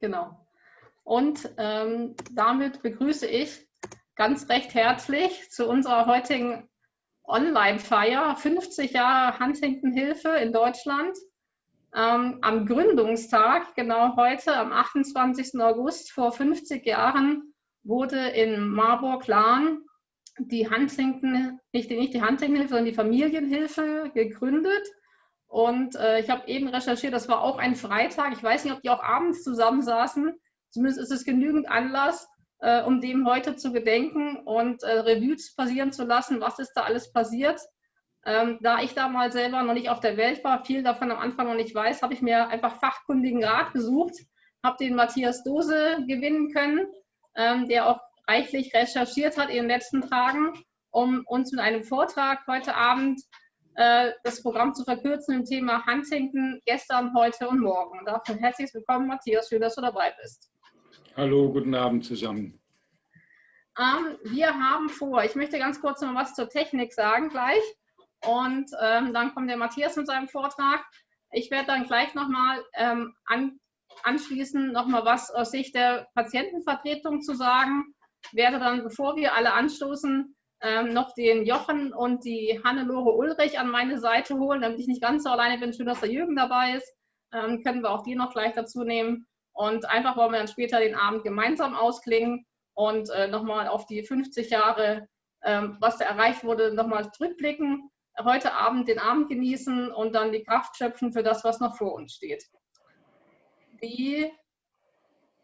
Genau. Und ähm, damit begrüße ich ganz recht herzlich zu unserer heutigen Online-Feier 50 Jahre Huntington-Hilfe in Deutschland. Ähm, am Gründungstag, genau heute, am 28. August vor 50 Jahren, wurde in Marburg-Lahn die Huntington, nicht die, nicht die Huntington-Hilfe, sondern die Familienhilfe gegründet. Und äh, ich habe eben recherchiert, das war auch ein Freitag. Ich weiß nicht, ob die auch abends zusammensaßen. Zumindest ist es genügend Anlass, äh, um dem heute zu gedenken und äh, Revues passieren zu lassen, was ist da alles passiert. Ähm, da ich da mal selber noch nicht auf der Welt war, viel davon am Anfang noch nicht weiß, habe ich mir einfach fachkundigen Rat gesucht, habe den Matthias Dose gewinnen können, ähm, der auch reichlich recherchiert hat in den letzten Tagen, um uns mit einem Vortrag heute Abend das Programm zu verkürzen im Thema Huntington gestern, heute und morgen. Dafür herzlich willkommen, Matthias, schön, dass du dabei bist. Hallo, guten Abend zusammen. Ähm, wir haben vor, ich möchte ganz kurz noch was zur Technik sagen gleich und ähm, dann kommt der Matthias mit seinem Vortrag. Ich werde dann gleich nochmal ähm, an, anschließend nochmal was aus Sicht der Patientenvertretung zu sagen. Werde dann, bevor wir alle anstoßen, ähm, noch den Jochen und die Hannelore Ulrich an meine Seite holen, damit ich nicht ganz so alleine bin. Schön, dass der Jürgen dabei ist. Ähm, können wir auch die noch gleich dazu nehmen. Und einfach wollen wir dann später den Abend gemeinsam ausklingen und äh, nochmal auf die 50 Jahre, ähm, was da erreicht wurde, nochmal zurückblicken. Heute Abend den Abend genießen und dann die Kraft schöpfen für das, was noch vor uns steht. Die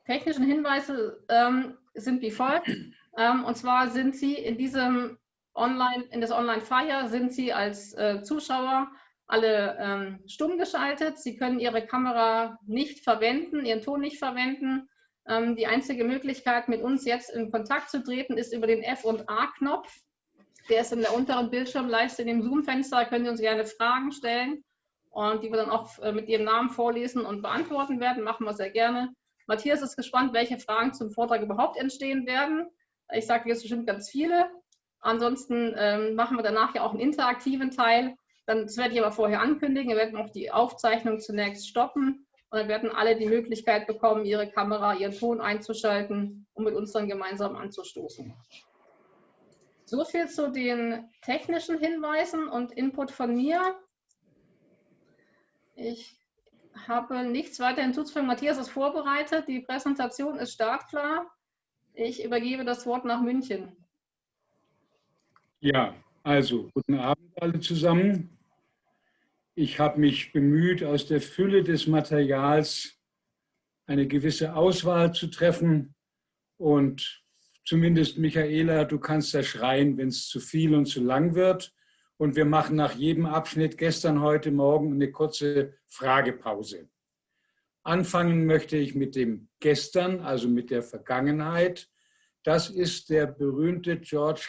technischen Hinweise ähm, sind wie folgt. Ähm, und zwar sind Sie in diesem Online, in das Online-Fire sind Sie als äh, Zuschauer alle ähm, stumm geschaltet. Sie können Ihre Kamera nicht verwenden, Ihren Ton nicht verwenden. Ähm, die einzige Möglichkeit, mit uns jetzt in Kontakt zu treten, ist über den F- und A-Knopf. Der ist in der unteren Bildschirmleiste in dem Zoom-Fenster. Können Sie uns gerne Fragen stellen und die wir dann auch äh, mit Ihrem Namen vorlesen und beantworten werden. Machen wir sehr gerne. Matthias ist gespannt, welche Fragen zum Vortrag überhaupt entstehen werden. Ich sage jetzt bestimmt ganz viele. Ansonsten ähm, machen wir danach ja auch einen interaktiven Teil dann, das werde ich aber vorher ankündigen. Wir werden auch die Aufzeichnung zunächst stoppen und dann werden alle die Möglichkeit bekommen, ihre Kamera, ihren Ton einzuschalten, um mit uns dann gemeinsam anzustoßen. So viel zu den technischen Hinweisen und Input von mir. Ich habe nichts weiter hinzuzufügen. Matthias ist vorbereitet. Die Präsentation ist startklar. Ich übergebe das Wort nach München. Ja, also guten Abend alle zusammen. Ich habe mich bemüht, aus der Fülle des Materials eine gewisse Auswahl zu treffen. Und zumindest Michaela, du kannst da schreien, wenn es zu viel und zu lang wird. Und wir machen nach jedem Abschnitt gestern, heute, morgen eine kurze Fragepause. Anfangen möchte ich mit dem Gestern, also mit der Vergangenheit. Das ist der berühmte George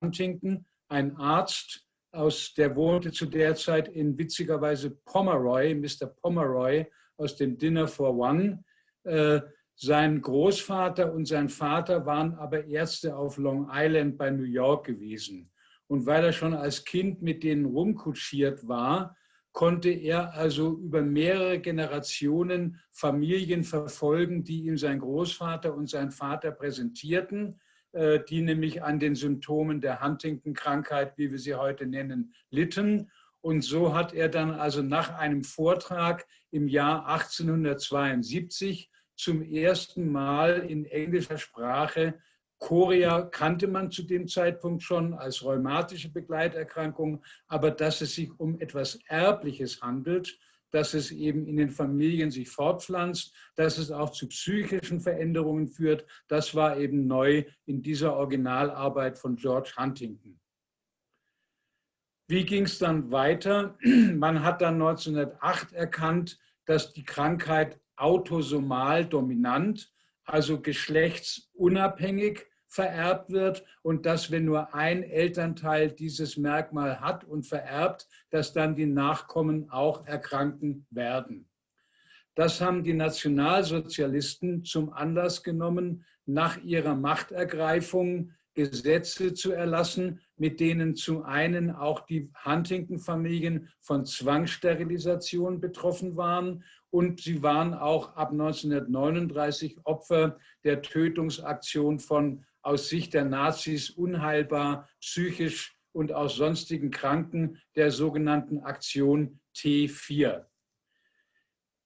Huntington, ein Arzt, aus, der wohnte zu der Zeit in witzigerweise Pomeroy, Mr. Pomeroy aus dem Dinner for One. Äh, sein Großvater und sein Vater waren aber Ärzte auf Long Island bei New York gewesen. Und weil er schon als Kind mit denen rumkutschiert war, konnte er also über mehrere Generationen Familien verfolgen, die ihm sein Großvater und sein Vater präsentierten. Äh, die nämlich an den Symptomen der Huntington-Krankheit, wie wir sie heute nennen, litten. Und so hat er dann also nach einem Vortrag im Jahr 1872 zum ersten Mal in englischer Sprache Chorea kannte man zu dem Zeitpunkt schon als rheumatische Begleiterkrankung, aber dass es sich um etwas Erbliches handelt, dass es eben in den Familien sich fortpflanzt, dass es auch zu psychischen Veränderungen führt. Das war eben neu in dieser Originalarbeit von George Huntington. Wie ging es dann weiter? Man hat dann 1908 erkannt, dass die Krankheit autosomal dominant, also geschlechtsunabhängig vererbt wird und dass, wenn nur ein Elternteil dieses Merkmal hat und vererbt, dass dann die Nachkommen auch erkranken werden. Das haben die Nationalsozialisten zum Anlass genommen, nach ihrer Machtergreifung Gesetze zu erlassen, mit denen zum einen auch die Huntington-Familien von Zwangssterilisation betroffen waren und sie waren auch ab 1939 Opfer der Tötungsaktion von aus Sicht der Nazis unheilbar psychisch und aus sonstigen Kranken der sogenannten Aktion T4.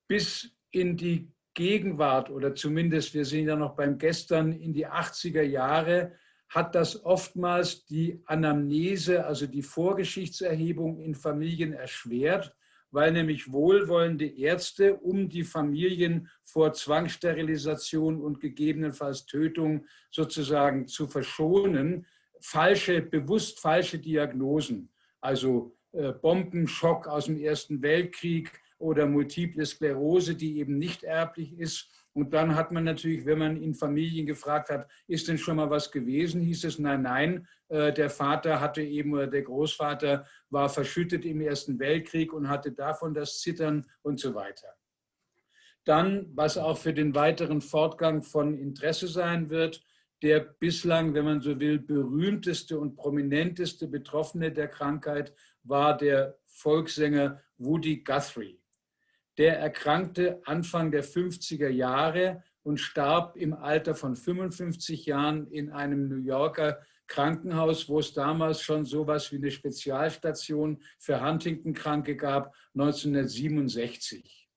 Bis in die Gegenwart oder zumindest, wir sind ja noch beim Gestern, in die 80er Jahre hat das oftmals die Anamnese, also die Vorgeschichtserhebung in Familien erschwert, weil nämlich wohlwollende Ärzte, um die Familien vor Zwangssterilisation und gegebenenfalls Tötung sozusagen zu verschonen, falsche, bewusst falsche Diagnosen, also äh, Bombenschock aus dem Ersten Weltkrieg oder Multiple Sklerose, die eben nicht erblich ist, und dann hat man natürlich, wenn man in Familien gefragt hat, ist denn schon mal was gewesen, hieß es, nein, nein, äh, der Vater hatte eben, oder der Großvater war verschüttet im Ersten Weltkrieg und hatte davon das Zittern und so weiter. Dann, was auch für den weiteren Fortgang von Interesse sein wird, der bislang, wenn man so will, berühmteste und prominenteste Betroffene der Krankheit war der Volkssänger Woody Guthrie. Der erkrankte Anfang der 50er Jahre und starb im Alter von 55 Jahren in einem New Yorker Krankenhaus, wo es damals schon so etwas wie eine Spezialstation für Huntington-Kranke gab, 1967.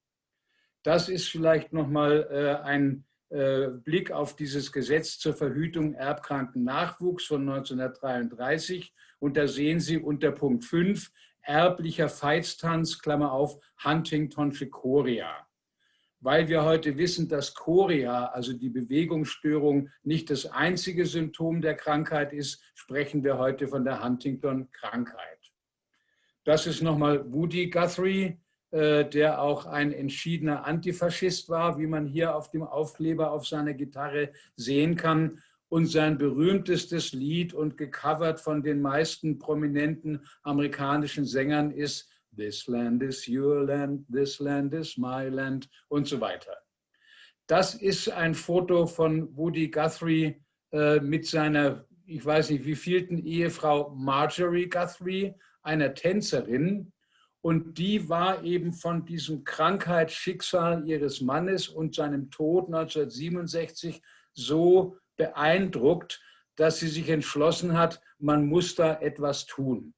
Das ist vielleicht nochmal äh, ein äh, Blick auf dieses Gesetz zur Verhütung erbkranken Nachwuchs von 1933. Und da sehen Sie unter Punkt 5 erblicher Feiztanz, Klammer auf, Huntingtonsche Chorea. Weil wir heute wissen, dass Chorea, also die Bewegungsstörung, nicht das einzige Symptom der Krankheit ist, sprechen wir heute von der Huntington-Krankheit. Das ist nochmal Woody Guthrie, äh, der auch ein entschiedener Antifaschist war, wie man hier auf dem Aufkleber auf seiner Gitarre sehen kann und sein berühmtestes Lied und gecovert von den meisten prominenten amerikanischen Sängern ist This land is your land, this land is my land und so weiter. Das ist ein Foto von Woody Guthrie äh, mit seiner, ich weiß nicht wie vielten Ehefrau Marjorie Guthrie, einer Tänzerin. Und die war eben von diesem Krankheitsschicksal ihres Mannes und seinem Tod 1967 so beeindruckt, dass sie sich entschlossen hat, man muss da etwas tun.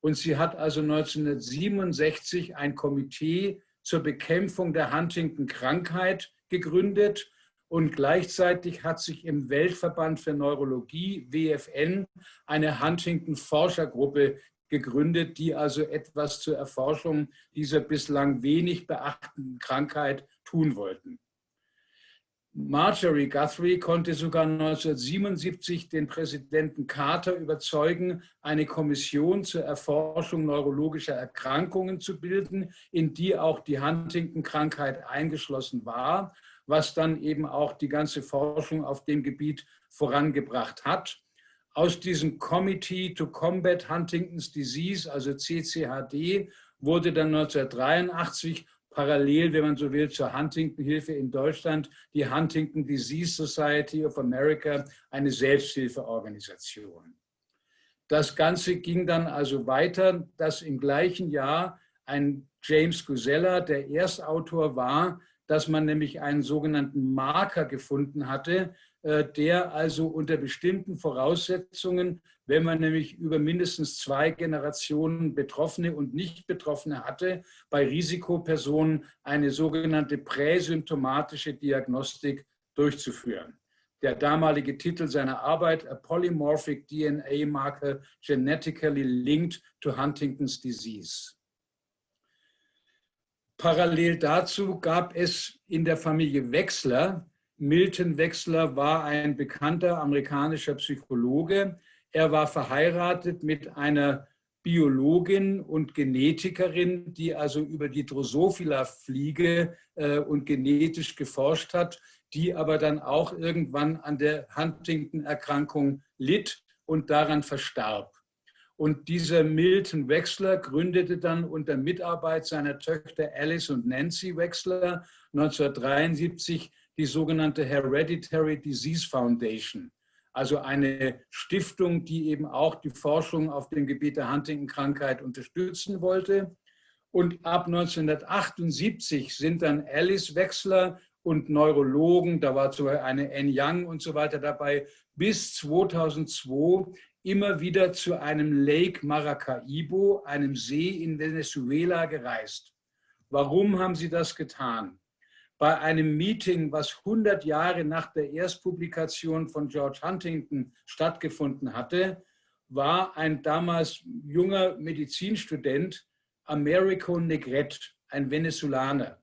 Und sie hat also 1967 ein Komitee zur Bekämpfung der Huntington-Krankheit gegründet und gleichzeitig hat sich im Weltverband für Neurologie, WFN, eine Huntington-Forschergruppe gegründet, die also etwas zur Erforschung dieser bislang wenig beachteten Krankheit tun wollten. Marjorie Guthrie konnte sogar 1977 den Präsidenten Carter überzeugen, eine Kommission zur Erforschung neurologischer Erkrankungen zu bilden, in die auch die Huntington-Krankheit eingeschlossen war, was dann eben auch die ganze Forschung auf dem Gebiet vorangebracht hat. Aus diesem Committee to Combat Huntington's Disease, also CCHD, wurde dann 1983 parallel, wenn man so will, zur Huntington-Hilfe in Deutschland, die Huntington Disease Society of America, eine Selbsthilfeorganisation. Das Ganze ging dann also weiter, dass im gleichen Jahr ein James Gusella der Erstautor war, dass man nämlich einen sogenannten Marker gefunden hatte, äh, der also unter bestimmten Voraussetzungen, wenn man nämlich über mindestens zwei Generationen Betroffene und Nicht-Betroffene hatte, bei Risikopersonen eine sogenannte präsymptomatische Diagnostik durchzuführen. Der damalige Titel seiner Arbeit, A Polymorphic DNA Marker Genetically Linked to Huntington's Disease. Parallel dazu gab es in der Familie Wechsler Milton Wechsler war ein bekannter amerikanischer Psychologe. Er war verheiratet mit einer Biologin und Genetikerin, die also über die Drosophila-Fliege äh, und genetisch geforscht hat, die aber dann auch irgendwann an der Huntington-Erkrankung litt und daran verstarb. Und dieser Milton Wechsler gründete dann unter Mitarbeit seiner Töchter Alice und Nancy Wechsler 1973 die sogenannte Hereditary Disease Foundation, also eine Stiftung, die eben auch die Forschung auf dem Gebiet der Huntington-Krankheit unterstützen wollte. Und ab 1978 sind dann Alice-Wechsler und Neurologen, da war zum Beispiel eine N. Young und so weiter dabei, bis 2002 immer wieder zu einem Lake Maracaibo, einem See in Venezuela gereist. Warum haben sie das getan? Bei einem Meeting, was 100 Jahre nach der Erstpublikation von George Huntington stattgefunden hatte, war ein damals junger Medizinstudent, Americo Negret, ein Venezolaner.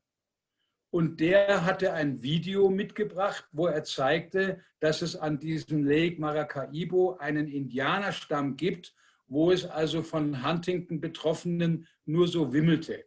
Und der hatte ein Video mitgebracht, wo er zeigte, dass es an diesem Lake Maracaibo einen Indianerstamm gibt, wo es also von Huntington Betroffenen nur so wimmelte.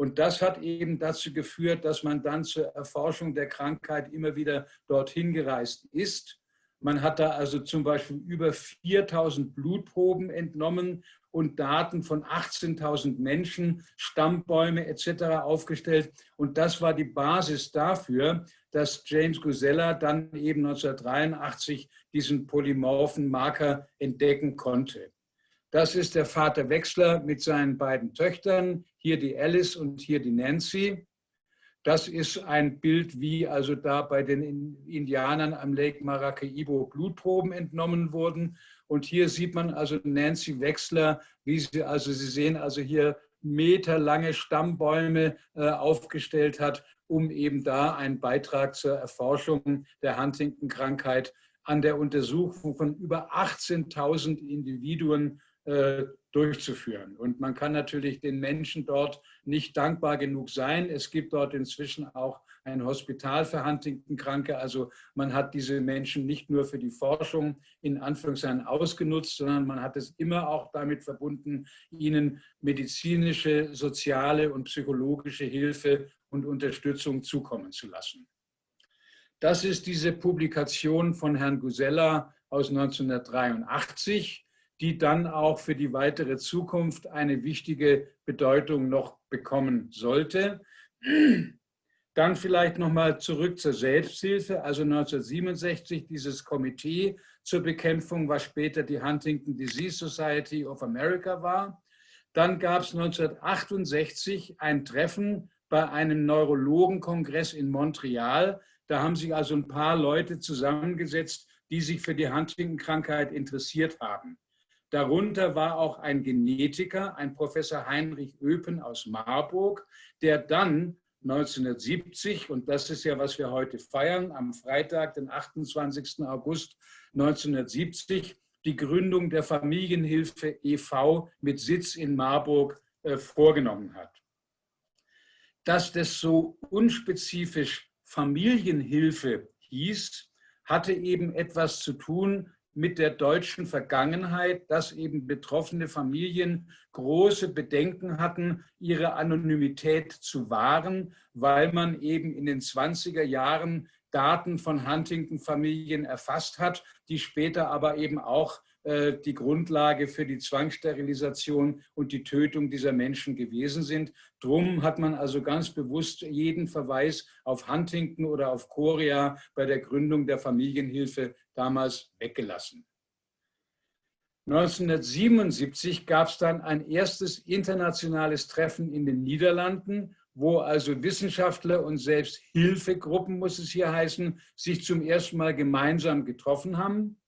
Und das hat eben dazu geführt, dass man dann zur Erforschung der Krankheit immer wieder dorthin gereist ist. Man hat da also zum Beispiel über 4000 Blutproben entnommen und Daten von 18.000 Menschen, Stammbäume etc. aufgestellt. Und das war die Basis dafür, dass James Gusella dann eben 1983 diesen polymorphen Marker entdecken konnte. Das ist der Vater Wechsler mit seinen beiden Töchtern, hier die Alice und hier die Nancy. Das ist ein Bild, wie also da bei den Indianern am Lake Maracaibo Blutproben entnommen wurden. Und hier sieht man also Nancy Wechsler, wie sie, also Sie sehen also hier meterlange Stammbäume äh, aufgestellt hat, um eben da einen Beitrag zur Erforschung der Huntington-Krankheit an der Untersuchung von über 18.000 Individuen äh, durchzuführen. Und man kann natürlich den Menschen dort nicht dankbar genug sein. Es gibt dort inzwischen auch ein Hospital für Huntington-Kranke. Also man hat diese Menschen nicht nur für die Forschung in Anführungszeichen ausgenutzt, sondern man hat es immer auch damit verbunden, ihnen medizinische, soziale und psychologische Hilfe und Unterstützung zukommen zu lassen. Das ist diese Publikation von Herrn Gusella aus 1983 die dann auch für die weitere Zukunft eine wichtige Bedeutung noch bekommen sollte. Dann vielleicht nochmal zurück zur Selbsthilfe. Also 1967 dieses Komitee zur Bekämpfung, was später die Huntington Disease Society of America war. Dann gab es 1968 ein Treffen bei einem Neurologenkongress in Montreal. Da haben sich also ein paar Leute zusammengesetzt, die sich für die Huntington-Krankheit interessiert haben. Darunter war auch ein Genetiker, ein Professor Heinrich Öpen aus Marburg, der dann 1970, und das ist ja, was wir heute feiern, am Freitag, den 28. August 1970, die Gründung der Familienhilfe e.V. mit Sitz in Marburg äh, vorgenommen hat. Dass das so unspezifisch Familienhilfe hieß, hatte eben etwas zu tun mit der deutschen Vergangenheit, dass eben betroffene Familien große Bedenken hatten, ihre Anonymität zu wahren, weil man eben in den 20er Jahren Daten von Huntington-Familien erfasst hat, die später aber eben auch äh, die Grundlage für die Zwangssterilisation und die Tötung dieser Menschen gewesen sind. Drum hat man also ganz bewusst jeden Verweis auf Huntington oder auf Korea bei der Gründung der Familienhilfe damals weggelassen. 1977 gab es dann ein erstes internationales Treffen in den Niederlanden, wo also Wissenschaftler und selbst Hilfegruppen, muss es hier heißen, sich zum ersten Mal gemeinsam getroffen haben.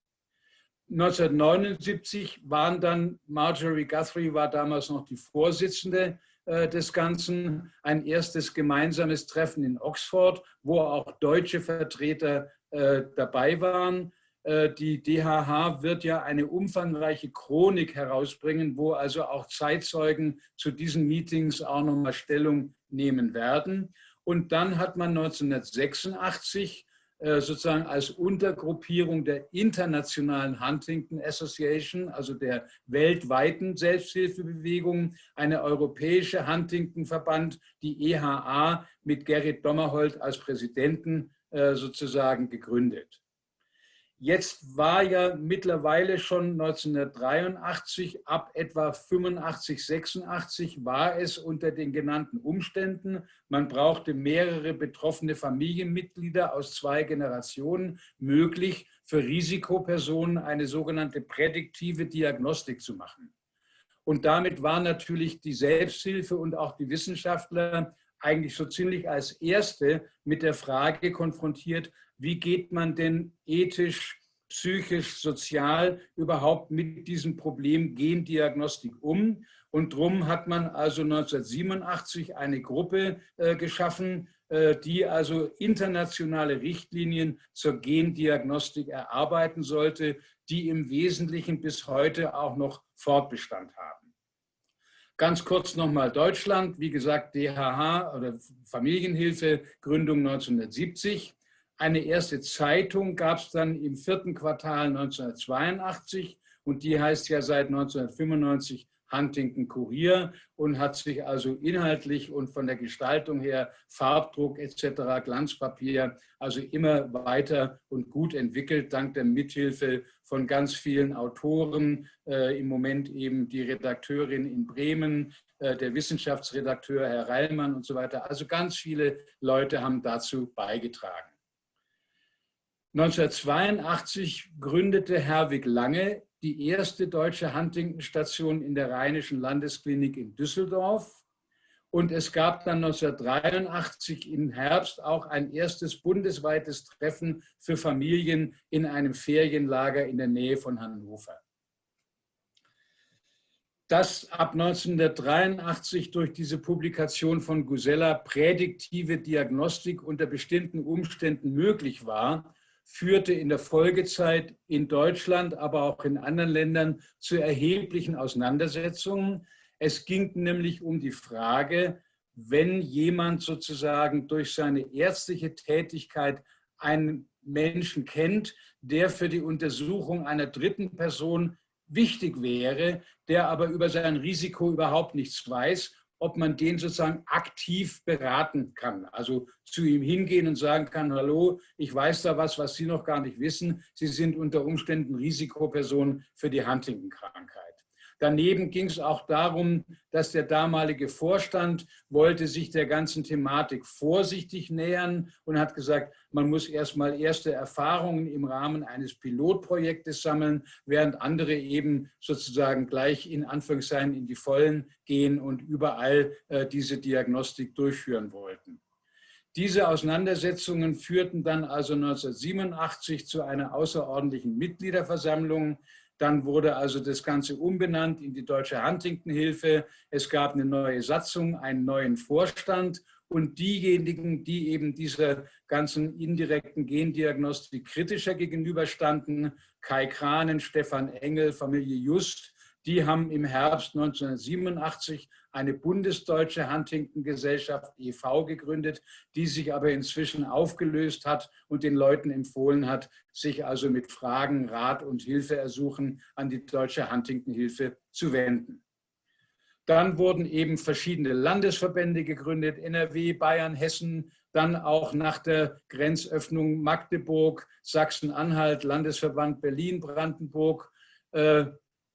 1979 waren dann, Marjorie Guthrie war damals noch die Vorsitzende äh, des Ganzen, ein erstes gemeinsames Treffen in Oxford, wo auch deutsche Vertreter äh, dabei waren. Äh, die DHH wird ja eine umfangreiche Chronik herausbringen, wo also auch Zeitzeugen zu diesen Meetings auch nochmal Stellung nehmen werden. Und dann hat man 1986 äh, sozusagen als Untergruppierung der internationalen Huntington Association, also der weltweiten Selbsthilfebewegung, eine europäische Huntington-Verband, die EHA, mit Gerrit Dommerholt als Präsidenten äh, sozusagen gegründet. Jetzt war ja mittlerweile schon 1983, ab etwa 85, 86 war es unter den genannten Umständen. Man brauchte mehrere betroffene Familienmitglieder aus zwei Generationen möglich, für Risikopersonen eine sogenannte prädiktive Diagnostik zu machen. Und damit war natürlich die Selbsthilfe und auch die Wissenschaftler eigentlich so ziemlich als Erste mit der Frage konfrontiert, wie geht man denn ethisch, psychisch, sozial überhaupt mit diesem Problem Gendiagnostik um? Und darum hat man also 1987 eine Gruppe äh, geschaffen, äh, die also internationale Richtlinien zur Gendiagnostik erarbeiten sollte, die im Wesentlichen bis heute auch noch Fortbestand haben. Ganz kurz nochmal Deutschland, wie gesagt, DHH oder Familienhilfe, Gründung 1970. Eine erste Zeitung gab es dann im vierten Quartal 1982 und die heißt ja seit 1995 Huntington Kurier und hat sich also inhaltlich und von der Gestaltung her, Farbdruck etc., Glanzpapier, also immer weiter und gut entwickelt, dank der Mithilfe von ganz vielen Autoren, äh, im Moment eben die Redakteurin in Bremen, äh, der Wissenschaftsredakteur Herr Reilmann und so weiter. Also ganz viele Leute haben dazu beigetragen. 1982 gründete Herwig Lange die erste deutsche Huntington-Station in der Rheinischen Landesklinik in Düsseldorf. Und es gab dann 1983 im Herbst auch ein erstes bundesweites Treffen für Familien in einem Ferienlager in der Nähe von Hannover. Dass ab 1983 durch diese Publikation von Gusella prädiktive Diagnostik unter bestimmten Umständen möglich war, führte in der Folgezeit in Deutschland, aber auch in anderen Ländern zu erheblichen Auseinandersetzungen. Es ging nämlich um die Frage, wenn jemand sozusagen durch seine ärztliche Tätigkeit einen Menschen kennt, der für die Untersuchung einer dritten Person wichtig wäre, der aber über sein Risiko überhaupt nichts weiß ob man den sozusagen aktiv beraten kann. Also zu ihm hingehen und sagen kann, hallo, ich weiß da was, was Sie noch gar nicht wissen. Sie sind unter Umständen Risikoperson für die Huntington-Krankheit. Daneben ging es auch darum, dass der damalige Vorstand wollte sich der ganzen Thematik vorsichtig nähern und hat gesagt, man muss erstmal erste Erfahrungen im Rahmen eines Pilotprojektes sammeln, während andere eben sozusagen gleich in Anführungszeichen in die Vollen gehen und überall äh, diese Diagnostik durchführen wollten. Diese Auseinandersetzungen führten dann also 1987 zu einer außerordentlichen Mitgliederversammlung, dann wurde also das Ganze umbenannt in die Deutsche Huntington-Hilfe. Es gab eine neue Satzung, einen neuen Vorstand und diejenigen, die eben dieser ganzen indirekten Gendiagnostik kritischer gegenüberstanden, Kai Kranen, Stefan Engel, Familie Just, die haben im Herbst 1987 eine bundesdeutsche Huntington-Gesellschaft e.V. gegründet, die sich aber inzwischen aufgelöst hat und den Leuten empfohlen hat, sich also mit Fragen, Rat und Hilfe ersuchen an die Deutsche Huntington-Hilfe zu wenden. Dann wurden eben verschiedene Landesverbände gegründet, NRW, Bayern, Hessen, dann auch nach der Grenzöffnung Magdeburg, Sachsen-Anhalt, Landesverband Berlin-Brandenburg, äh,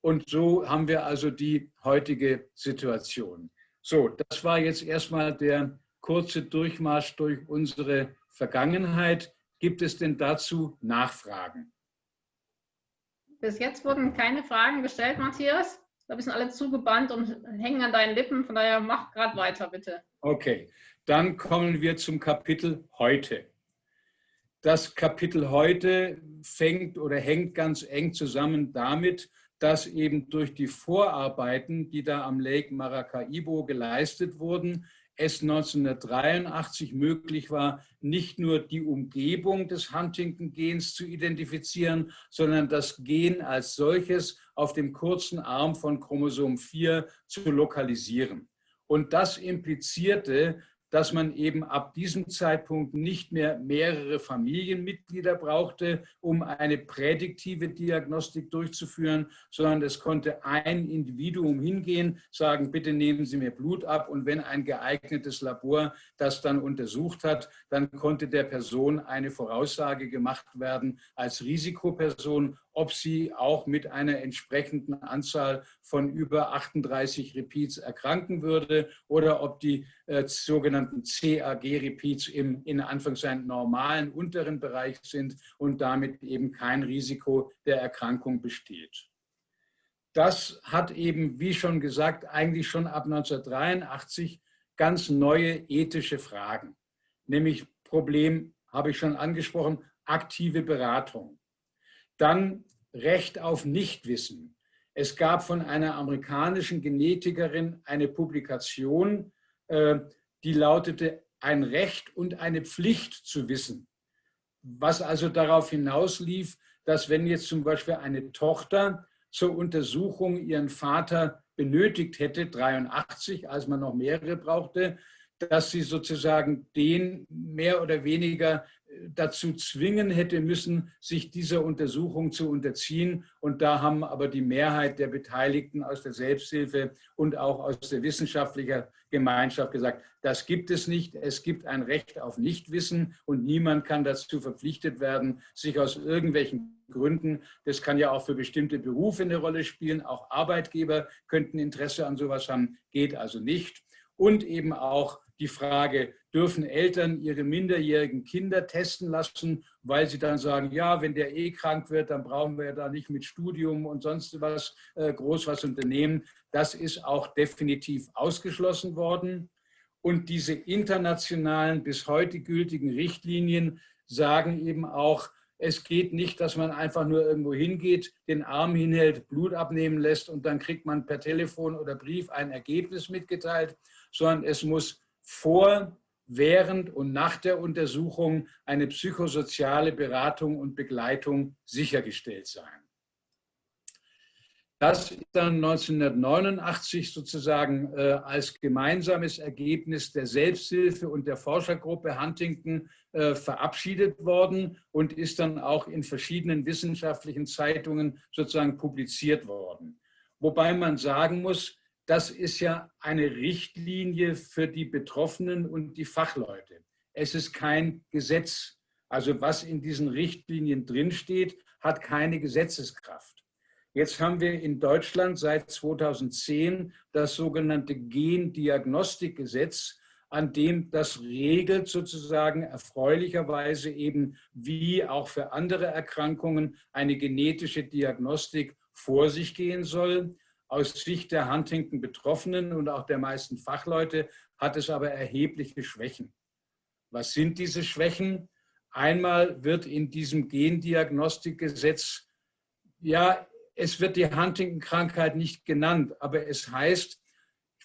und so haben wir also die heutige Situation. So, das war jetzt erstmal der kurze Durchmarsch durch unsere Vergangenheit. Gibt es denn dazu Nachfragen? Bis jetzt wurden keine Fragen gestellt, Matthias. Da sind alle zugebannt und hängen an deinen Lippen. Von daher mach gerade weiter, bitte. Okay, dann kommen wir zum Kapitel heute. Das Kapitel heute fängt oder hängt ganz eng zusammen damit, dass eben durch die Vorarbeiten, die da am Lake Maracaibo geleistet wurden, es 1983 möglich war, nicht nur die Umgebung des Huntington-Gens zu identifizieren, sondern das Gen als solches auf dem kurzen Arm von Chromosom 4 zu lokalisieren. Und das implizierte, dass man eben ab diesem Zeitpunkt nicht mehr mehrere Familienmitglieder brauchte, um eine prädiktive Diagnostik durchzuführen, sondern es konnte ein Individuum hingehen, sagen, bitte nehmen Sie mir Blut ab. Und wenn ein geeignetes Labor das dann untersucht hat, dann konnte der Person eine Voraussage gemacht werden als Risikoperson, ob sie auch mit einer entsprechenden Anzahl von über 38 Repeats erkranken würde oder ob die äh, sogenannten CAG-Repeats im in Anführungszeichen normalen unteren Bereich sind und damit eben kein Risiko der Erkrankung besteht. das hat eben, wie schon gesagt, eigentlich schon ab 1983 ganz neue ethische Fragen. Nämlich Problem, habe ich schon angesprochen, aktive Beratung. Dann Recht auf Nichtwissen. Es gab von einer amerikanischen Genetikerin eine Publikation, äh, die lautete ein Recht und eine Pflicht zu wissen. Was also darauf hinauslief, dass wenn jetzt zum Beispiel eine Tochter zur Untersuchung ihren Vater benötigt hätte, 83, als man noch mehrere brauchte, dass sie sozusagen den mehr oder weniger dazu zwingen hätte müssen, sich dieser Untersuchung zu unterziehen. Und da haben aber die Mehrheit der Beteiligten aus der Selbsthilfe und auch aus der wissenschaftlichen Gemeinschaft gesagt, das gibt es nicht. Es gibt ein Recht auf Nichtwissen und niemand kann dazu verpflichtet werden, sich aus irgendwelchen Gründen, das kann ja auch für bestimmte Berufe eine Rolle spielen, auch Arbeitgeber könnten Interesse an sowas haben, geht also nicht. Und eben auch die Frage, dürfen Eltern ihre minderjährigen Kinder testen lassen, weil sie dann sagen, ja, wenn der eh krank wird, dann brauchen wir da nicht mit Studium und sonst was äh, groß was unternehmen. Das ist auch definitiv ausgeschlossen worden. Und diese internationalen, bis heute gültigen Richtlinien sagen eben auch, es geht nicht, dass man einfach nur irgendwo hingeht, den Arm hinhält, Blut abnehmen lässt und dann kriegt man per Telefon oder Brief ein Ergebnis mitgeteilt, sondern es muss vor, während und nach der Untersuchung eine psychosoziale Beratung und Begleitung sichergestellt sein. Das ist dann 1989 sozusagen äh, als gemeinsames Ergebnis der Selbsthilfe und der Forschergruppe Huntington äh, verabschiedet worden und ist dann auch in verschiedenen wissenschaftlichen Zeitungen sozusagen publiziert worden. Wobei man sagen muss, das ist ja eine Richtlinie für die Betroffenen und die Fachleute. Es ist kein Gesetz. Also was in diesen Richtlinien drinsteht, hat keine Gesetzeskraft. Jetzt haben wir in Deutschland seit 2010 das sogenannte Gendiagnostikgesetz, an dem das regelt sozusagen erfreulicherweise eben, wie auch für andere Erkrankungen eine genetische Diagnostik vor sich gehen soll. Aus Sicht der Huntington-Betroffenen und auch der meisten Fachleute hat es aber erhebliche Schwächen. Was sind diese Schwächen? Einmal wird in diesem Gendiagnostikgesetz, ja, es wird die Huntington-Krankheit nicht genannt, aber es heißt,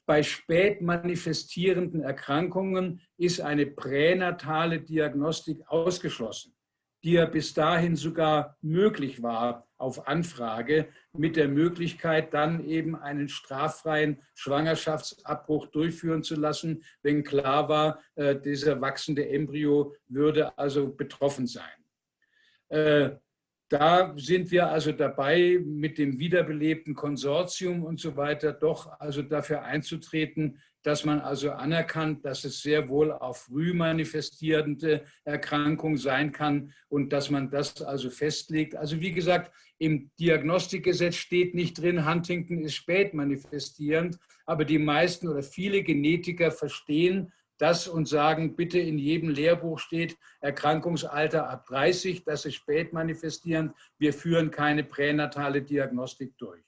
bei spät manifestierenden Erkrankungen ist eine pränatale Diagnostik ausgeschlossen die ja bis dahin sogar möglich war auf Anfrage, mit der Möglichkeit dann eben einen straffreien Schwangerschaftsabbruch durchführen zu lassen, wenn klar war, äh, dieser wachsende Embryo würde also betroffen sein. Äh, da sind wir also dabei, mit dem wiederbelebten Konsortium und so weiter doch also dafür einzutreten, dass man also anerkannt, dass es sehr wohl auch früh manifestierende Erkrankung sein kann und dass man das also festlegt. Also wie gesagt, im Diagnostikgesetz steht nicht drin, Huntington ist spät manifestierend, aber die meisten oder viele Genetiker verstehen das und sagen, bitte in jedem Lehrbuch steht Erkrankungsalter ab 30, das ist spät manifestierend, wir führen keine pränatale Diagnostik durch.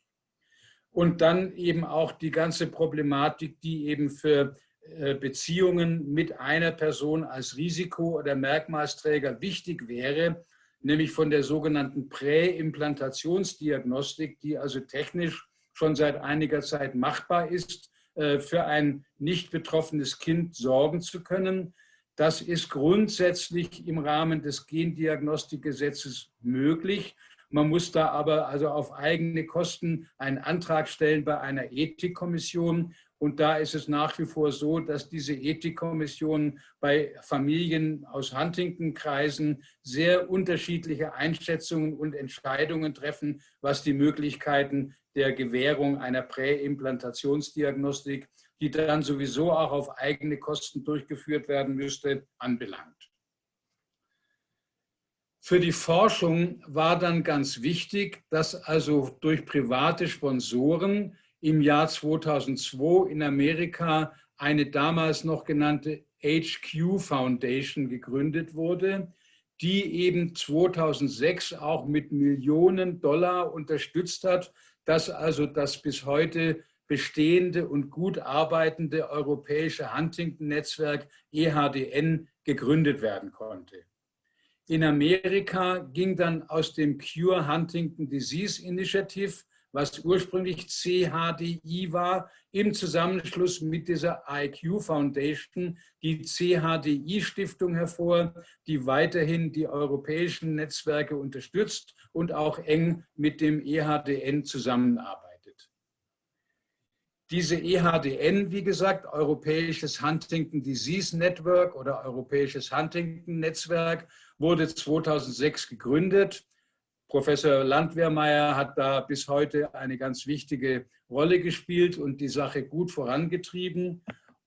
Und dann eben auch die ganze Problematik, die eben für äh, Beziehungen mit einer Person als Risiko- oder Merkmalsträger wichtig wäre, nämlich von der sogenannten Präimplantationsdiagnostik, die also technisch schon seit einiger Zeit machbar ist, äh, für ein nicht betroffenes Kind sorgen zu können. Das ist grundsätzlich im Rahmen des Gendiagnostikgesetzes möglich. Man muss da aber also auf eigene Kosten einen Antrag stellen bei einer Ethikkommission. Und da ist es nach wie vor so, dass diese Ethikkommissionen bei Familien aus Huntington-Kreisen sehr unterschiedliche Einschätzungen und Entscheidungen treffen, was die Möglichkeiten der Gewährung einer Präimplantationsdiagnostik, die dann sowieso auch auf eigene Kosten durchgeführt werden müsste, anbelangt. Für die Forschung war dann ganz wichtig, dass also durch private Sponsoren im Jahr 2002 in Amerika eine damals noch genannte HQ Foundation gegründet wurde, die eben 2006 auch mit Millionen Dollar unterstützt hat, dass also das bis heute bestehende und gut arbeitende europäische Huntington-Netzwerk EHDN gegründet werden konnte. In Amerika ging dann aus dem Cure Huntington Disease Initiative was ursprünglich CHDI war, im Zusammenschluss mit dieser IQ Foundation, die CHDI-Stiftung hervor, die weiterhin die europäischen Netzwerke unterstützt und auch eng mit dem EHDN zusammenarbeitet. Diese EHDN, wie gesagt, Europäisches Huntington Disease Network oder Europäisches Huntington Netzwerk, wurde 2006 gegründet Professor Landwehrmeier hat da bis heute eine ganz wichtige Rolle gespielt und die Sache gut vorangetrieben.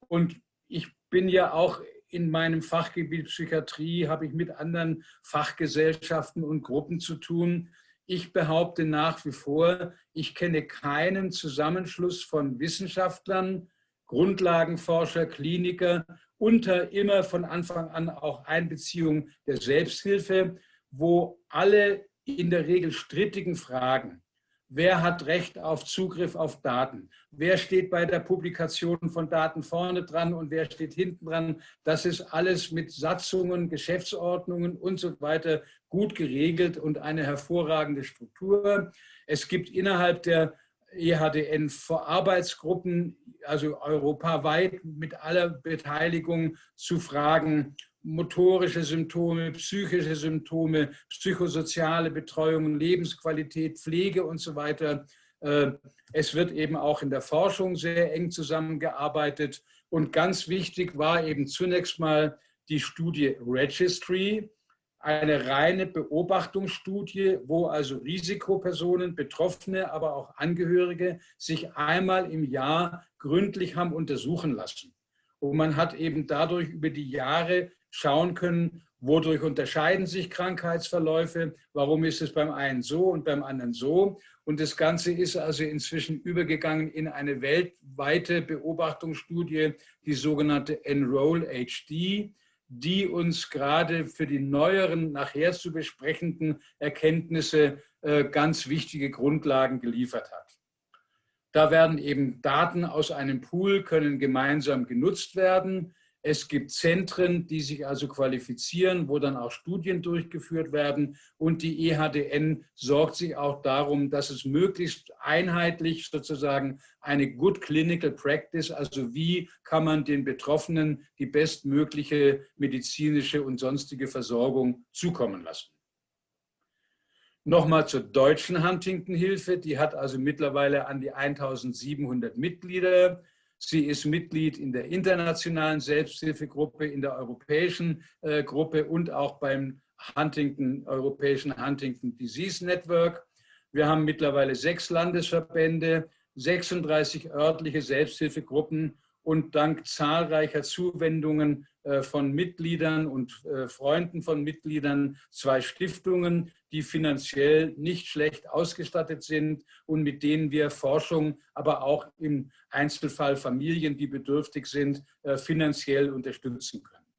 Und ich bin ja auch in meinem Fachgebiet Psychiatrie, habe ich mit anderen Fachgesellschaften und Gruppen zu tun. Ich behaupte nach wie vor, ich kenne keinen Zusammenschluss von Wissenschaftlern, Grundlagenforscher, Kliniker unter immer von Anfang an auch Einbeziehung der Selbsthilfe, wo alle in der Regel strittigen Fragen. Wer hat Recht auf Zugriff auf Daten? Wer steht bei der Publikation von Daten vorne dran und wer steht hinten dran? Das ist alles mit Satzungen, Geschäftsordnungen und so weiter gut geregelt und eine hervorragende Struktur. Es gibt innerhalb der EHDN Arbeitsgruppen, also europaweit mit aller Beteiligung zu Fragen motorische Symptome, psychische Symptome, psychosoziale Betreuung, Lebensqualität, Pflege und so weiter. Äh, es wird eben auch in der Forschung sehr eng zusammengearbeitet. Und ganz wichtig war eben zunächst mal die Studie Registry, eine reine Beobachtungsstudie, wo also Risikopersonen, Betroffene, aber auch Angehörige sich einmal im Jahr gründlich haben untersuchen lassen. Und man hat eben dadurch über die Jahre schauen können, wodurch unterscheiden sich Krankheitsverläufe, warum ist es beim einen so und beim anderen so. Und das Ganze ist also inzwischen übergegangen in eine weltweite Beobachtungsstudie, die sogenannte Enroll HD, die uns gerade für die neueren, nachher zu besprechenden Erkenntnisse äh, ganz wichtige Grundlagen geliefert hat. Da werden eben Daten aus einem Pool, können gemeinsam genutzt werden. Es gibt Zentren, die sich also qualifizieren, wo dann auch Studien durchgeführt werden. Und die EHDN sorgt sich auch darum, dass es möglichst einheitlich sozusagen eine Good Clinical Practice, also wie kann man den Betroffenen die bestmögliche medizinische und sonstige Versorgung zukommen lassen. Nochmal zur deutschen Huntington-Hilfe. Die hat also mittlerweile an die 1700 Mitglieder. Sie ist Mitglied in der internationalen Selbsthilfegruppe, in der europäischen äh, Gruppe und auch beim Huntington, europäischen Huntington Disease Network. Wir haben mittlerweile sechs Landesverbände, 36 örtliche Selbsthilfegruppen und dank zahlreicher Zuwendungen äh, von Mitgliedern und äh, Freunden von Mitgliedern zwei Stiftungen, die finanziell nicht schlecht ausgestattet sind und mit denen wir Forschung, aber auch im Einzelfall Familien, die bedürftig sind, äh, finanziell unterstützen können.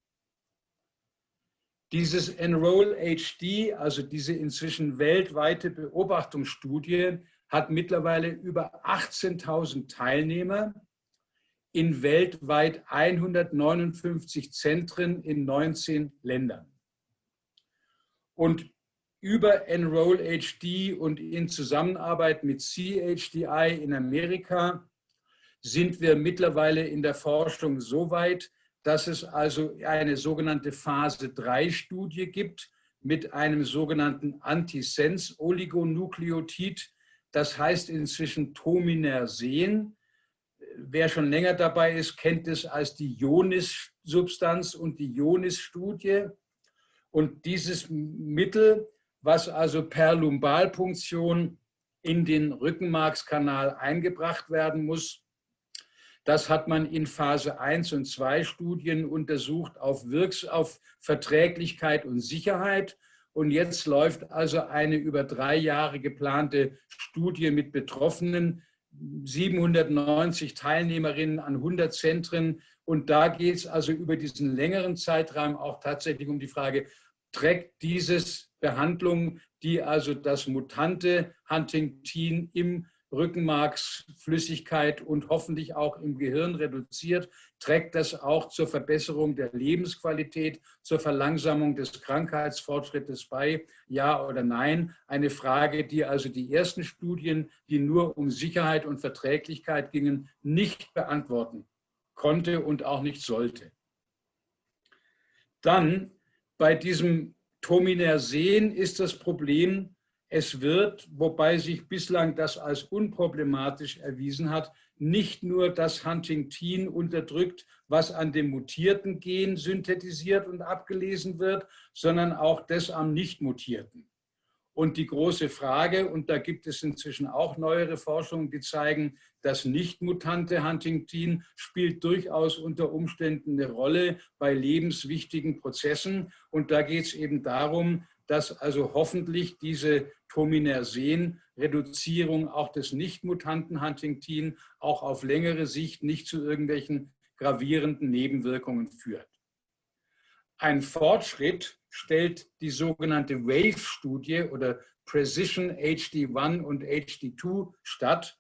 Dieses Enroll HD, also diese inzwischen weltweite Beobachtungsstudie, hat mittlerweile über 18.000 Teilnehmer in weltweit 159 Zentren in 19 Ländern. Und über Enroll HD und in Zusammenarbeit mit CHDI in Amerika sind wir mittlerweile in der Forschung so weit, dass es also eine sogenannte Phase-3-Studie gibt mit einem sogenannten Antisense-Oligonukleotid. Das heißt inzwischen Tominersen wer schon länger dabei ist, kennt es als die Ionis-Substanz und die Ionis-Studie. Und dieses Mittel, was also per Lumbalpunktion in den Rückenmarkskanal eingebracht werden muss, das hat man in Phase 1 und 2 Studien untersucht auf, Wirks auf Verträglichkeit und Sicherheit. Und jetzt läuft also eine über drei Jahre geplante Studie mit Betroffenen, 790 Teilnehmerinnen an 100 Zentren. Und da geht es also über diesen längeren Zeitraum auch tatsächlich um die Frage, trägt dieses Behandlung, die also das mutante Huntington im Rückenmarksflüssigkeit und hoffentlich auch im Gehirn reduziert, trägt das auch zur Verbesserung der Lebensqualität, zur Verlangsamung des Krankheitsfortschrittes bei? Ja oder nein? Eine Frage, die also die ersten Studien, die nur um Sicherheit und Verträglichkeit gingen, nicht beantworten konnte und auch nicht sollte. Dann bei diesem Tominersen ist das Problem, es wird, wobei sich bislang das als unproblematisch erwiesen hat, nicht nur das Huntingtin unterdrückt, was an dem mutierten Gen synthetisiert und abgelesen wird, sondern auch das am nicht mutierten. Und die große Frage, und da gibt es inzwischen auch neuere Forschungen, die zeigen, das nicht mutante Huntingtin spielt durchaus unter Umständen eine Rolle bei lebenswichtigen Prozessen. Und da geht es eben darum, dass also hoffentlich diese Tominersen-Reduzierung auch des nicht mutanten Huntingtin auch auf längere Sicht nicht zu irgendwelchen gravierenden Nebenwirkungen führt. Ein Fortschritt stellt die sogenannte WAVE-Studie oder Precision HD1 und HD2 statt.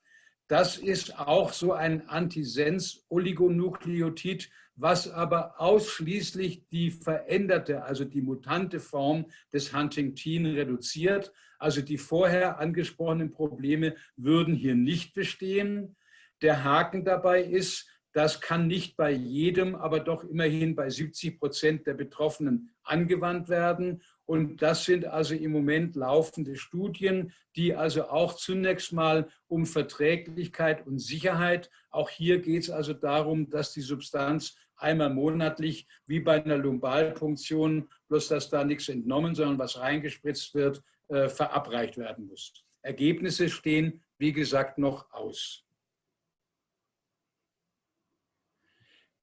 Das ist auch so ein Antisens-Oligonukleotid, was aber ausschließlich die veränderte, also die mutante Form des Huntingtin reduziert. Also die vorher angesprochenen Probleme würden hier nicht bestehen. Der Haken dabei ist, das kann nicht bei jedem, aber doch immerhin bei 70 Prozent der Betroffenen angewandt werden. Und das sind also im Moment laufende Studien, die also auch zunächst mal um Verträglichkeit und Sicherheit, auch hier geht es also darum, dass die Substanz einmal monatlich, wie bei einer Lumbalpunktion, bloß dass da nichts entnommen, sondern was reingespritzt wird, äh, verabreicht werden muss. Ergebnisse stehen, wie gesagt, noch aus.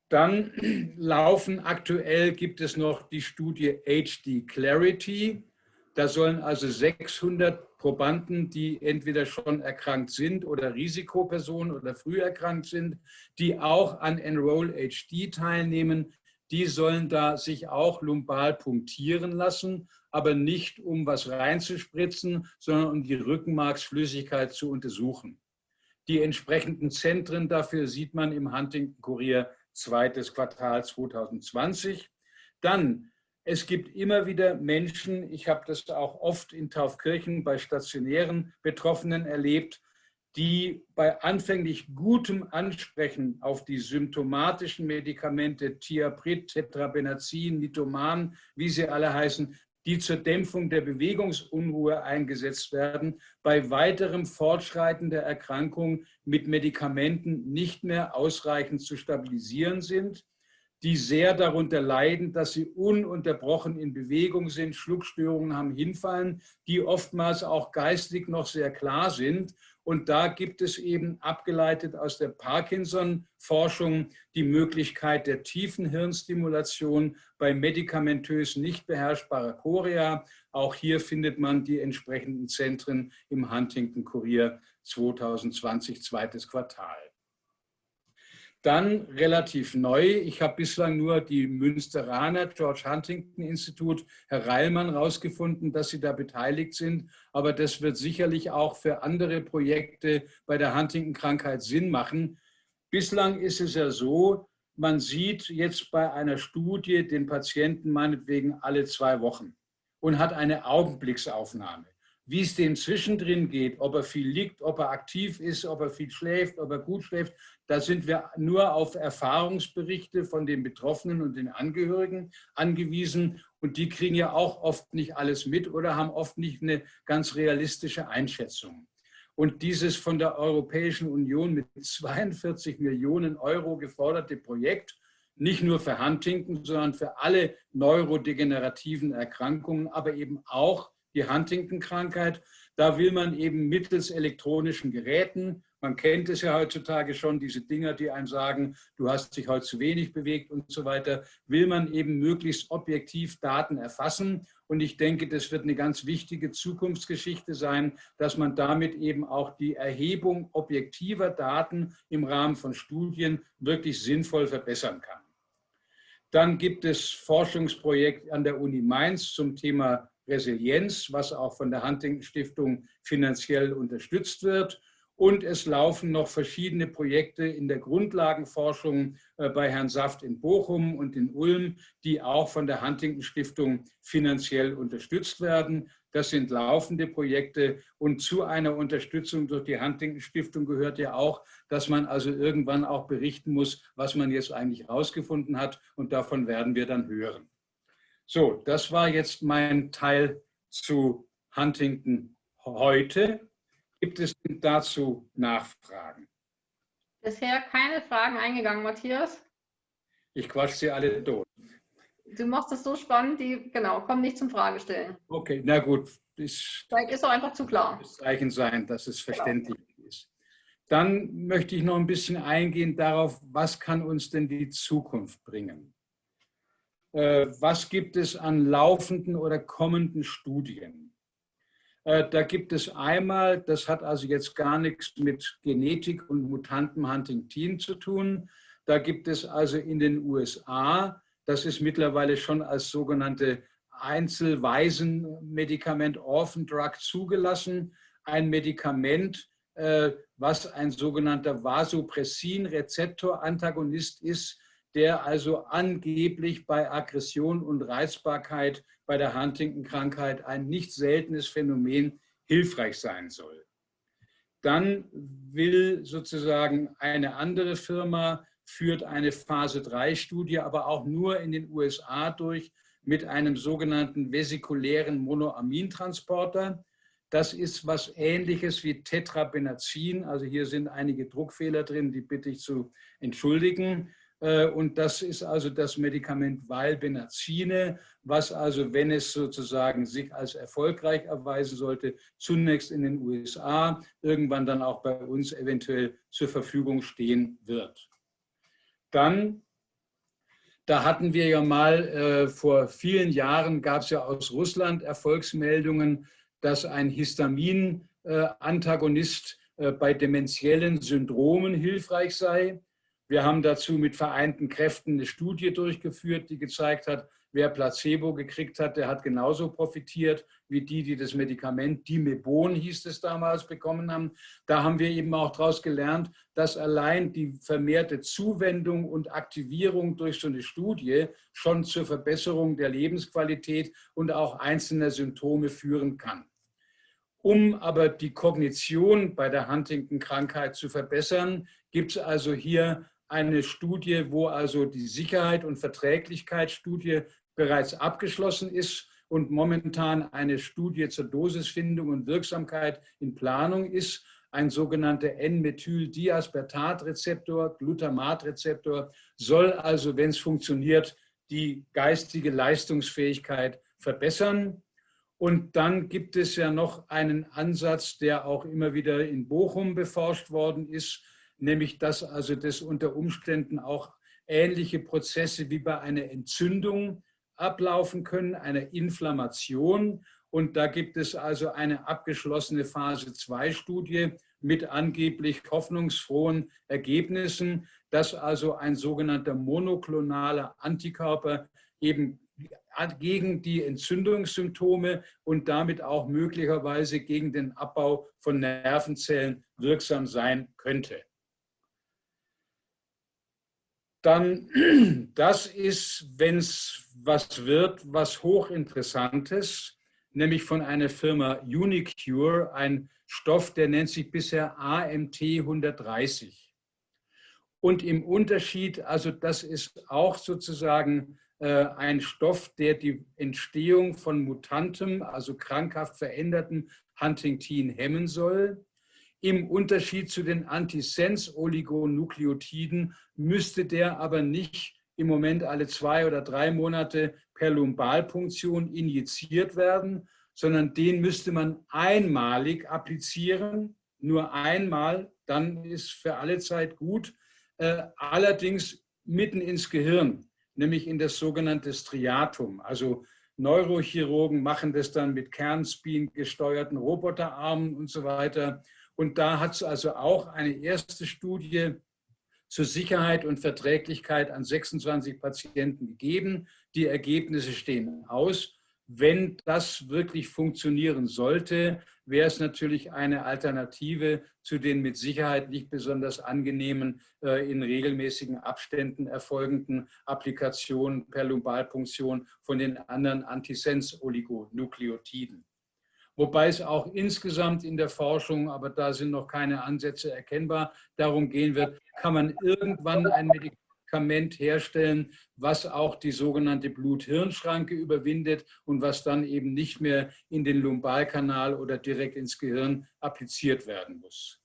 Dann laufen aktuell, gibt es noch die Studie HD Clarity. Da sollen also 600 Probanden, die entweder schon erkrankt sind oder Risikopersonen oder früh erkrankt sind, die auch an Enroll HD teilnehmen, die sollen da sich auch lumbal punktieren lassen, aber nicht um was reinzuspritzen, sondern um die Rückenmarksflüssigkeit zu untersuchen. Die entsprechenden Zentren dafür sieht man im Huntington Kurier zweites Quartal 2020. Dann, es gibt immer wieder Menschen, ich habe das auch oft in Taufkirchen bei stationären Betroffenen erlebt, die bei anfänglich gutem Ansprechen auf die symptomatischen Medikamente Thiaprit, Tetrabenazin, Nitoman, wie sie alle heißen, die zur Dämpfung der Bewegungsunruhe eingesetzt werden, bei weiterem Fortschreiten der Erkrankung mit Medikamenten nicht mehr ausreichend zu stabilisieren sind, die sehr darunter leiden, dass sie ununterbrochen in Bewegung sind, Schluckstörungen haben, hinfallen, die oftmals auch geistig noch sehr klar sind und da gibt es eben abgeleitet aus der Parkinson-Forschung die Möglichkeit der tiefen Hirnstimulation bei medikamentös nicht beherrschbarer Chorea. Auch hier findet man die entsprechenden Zentren im Huntington Kurier 2020, zweites Quartal. Dann relativ neu, ich habe bislang nur die Münsteraner George Huntington Institut, Herr Reilmann, herausgefunden, dass sie da beteiligt sind. Aber das wird sicherlich auch für andere Projekte bei der Huntington-Krankheit Sinn machen. Bislang ist es ja so, man sieht jetzt bei einer Studie den Patienten meinetwegen alle zwei Wochen und hat eine Augenblicksaufnahme. Wie es dem zwischendrin geht, ob er viel liegt, ob er aktiv ist, ob er viel schläft, ob er gut schläft, da sind wir nur auf Erfahrungsberichte von den Betroffenen und den Angehörigen angewiesen. Und die kriegen ja auch oft nicht alles mit oder haben oft nicht eine ganz realistische Einschätzung. Und dieses von der Europäischen Union mit 42 Millionen Euro geforderte Projekt, nicht nur für Huntington, sondern für alle neurodegenerativen Erkrankungen, aber eben auch die Huntington-Krankheit, da will man eben mittels elektronischen Geräten man kennt es ja heutzutage schon, diese Dinger, die einem sagen, du hast dich heute zu wenig bewegt und so weiter, will man eben möglichst objektiv Daten erfassen. Und ich denke, das wird eine ganz wichtige Zukunftsgeschichte sein, dass man damit eben auch die Erhebung objektiver Daten im Rahmen von Studien wirklich sinnvoll verbessern kann. Dann gibt es Forschungsprojekt an der Uni Mainz zum Thema Resilienz, was auch von der Huntington Stiftung finanziell unterstützt wird. Und es laufen noch verschiedene Projekte in der Grundlagenforschung äh, bei Herrn Saft in Bochum und in Ulm, die auch von der Huntington Stiftung finanziell unterstützt werden. Das sind laufende Projekte und zu einer Unterstützung durch die Huntington Stiftung gehört ja auch, dass man also irgendwann auch berichten muss, was man jetzt eigentlich herausgefunden hat und davon werden wir dann hören. So, das war jetzt mein Teil zu Huntington heute. Gibt es dazu Nachfragen? Bisher keine Fragen eingegangen, Matthias. Ich quatsch sie alle durch. Du machst es so spannend, die genau, kommen nicht zum Fragestellen. Okay, na gut. Ist, Vielleicht ist auch einfach zu klar. Das Zeichen sein, dass es genau. verständlich genau. ist. Dann möchte ich noch ein bisschen eingehen darauf, was kann uns denn die Zukunft bringen? Äh, was gibt es an laufenden oder kommenden Studien? Äh, da gibt es einmal, das hat also jetzt gar nichts mit Genetik und Mutanten Huntington zu tun. Da gibt es also in den USA, das ist mittlerweile schon als sogenannte Einzelwaisenmedikament Orphan Drug zugelassen, ein Medikament, äh, was ein sogenannter Vasopressin-Rezeptor-Antagonist ist, der also angeblich bei Aggression und Reizbarkeit bei der Huntington-Krankheit ein nicht seltenes Phänomen hilfreich sein soll. Dann will sozusagen eine andere Firma, führt eine Phase-3-Studie, aber auch nur in den USA durch, mit einem sogenannten vesikulären Monoamintransporter. Das ist was Ähnliches wie Tetrabenazin. Also hier sind einige Druckfehler drin, die bitte ich zu entschuldigen. Äh, und das ist also das Medikament Valbenazine, was also, wenn es sozusagen sich als erfolgreich erweisen sollte, zunächst in den USA, irgendwann dann auch bei uns eventuell zur Verfügung stehen wird. Dann, da hatten wir ja mal äh, vor vielen Jahren, gab es ja aus Russland Erfolgsmeldungen, dass ein Histamin-Antagonist äh, bei dementiellen Syndromen hilfreich sei. Wir haben dazu mit vereinten Kräften eine Studie durchgeführt, die gezeigt hat, wer Placebo gekriegt hat, der hat genauso profitiert wie die, die das Medikament Dimebon hieß es damals bekommen haben. Da haben wir eben auch daraus gelernt, dass allein die vermehrte Zuwendung und Aktivierung durch so eine Studie schon zur Verbesserung der Lebensqualität und auch einzelner Symptome führen kann. Um aber die Kognition bei der Huntington-Krankheit zu verbessern, gibt es also hier eine Studie, wo also die Sicherheit und Verträglichkeitsstudie bereits abgeschlossen ist und momentan eine Studie zur Dosisfindung und Wirksamkeit in Planung ist. Ein sogenannter N-Methyl-Diaspertat-Rezeptor, Glutamat-Rezeptor, soll also, wenn es funktioniert, die geistige Leistungsfähigkeit verbessern. Und dann gibt es ja noch einen Ansatz, der auch immer wieder in Bochum beforscht worden ist, nämlich dass also das unter Umständen auch ähnliche Prozesse wie bei einer Entzündung ablaufen können, einer Inflammation. Und da gibt es also eine abgeschlossene Phase-2-Studie mit angeblich hoffnungsfrohen Ergebnissen, dass also ein sogenannter monoklonaler Antikörper eben gegen die Entzündungssymptome und damit auch möglicherweise gegen den Abbau von Nervenzellen wirksam sein könnte dann das ist, wenn es was wird, was hochinteressantes, nämlich von einer Firma Unicure, ein Stoff, der nennt sich bisher AMT 130. Und im Unterschied, also das ist auch sozusagen äh, ein Stoff, der die Entstehung von mutantem, also krankhaft veränderten Huntingtin hemmen soll. Im Unterschied zu den Antisens-Oligonukleotiden müsste der aber nicht im Moment alle zwei oder drei Monate per Lumbalpunktion injiziert werden, sondern den müsste man einmalig applizieren, nur einmal, dann ist für alle Zeit gut, äh, allerdings mitten ins Gehirn, nämlich in das sogenannte Striatum. Also Neurochirurgen machen das dann mit Kernspin gesteuerten Roboterarmen und so weiter. Und da hat es also auch eine erste Studie zur Sicherheit und Verträglichkeit an 26 Patienten gegeben. Die Ergebnisse stehen aus. wenn das wirklich funktionieren sollte, wäre es natürlich eine Alternative zu den mit Sicherheit nicht besonders angenehmen, äh, in regelmäßigen Abständen erfolgenden Applikationen per Lumbalpunktion von den anderen Antisens-Oligonukleotiden. Wobei es auch insgesamt in der Forschung, aber da sind noch keine Ansätze erkennbar, darum gehen wird, kann man irgendwann ein Medikament herstellen, was auch die sogenannte Blut-Hirn-Schranke überwindet und was dann eben nicht mehr in den Lumbalkanal oder direkt ins Gehirn appliziert werden muss.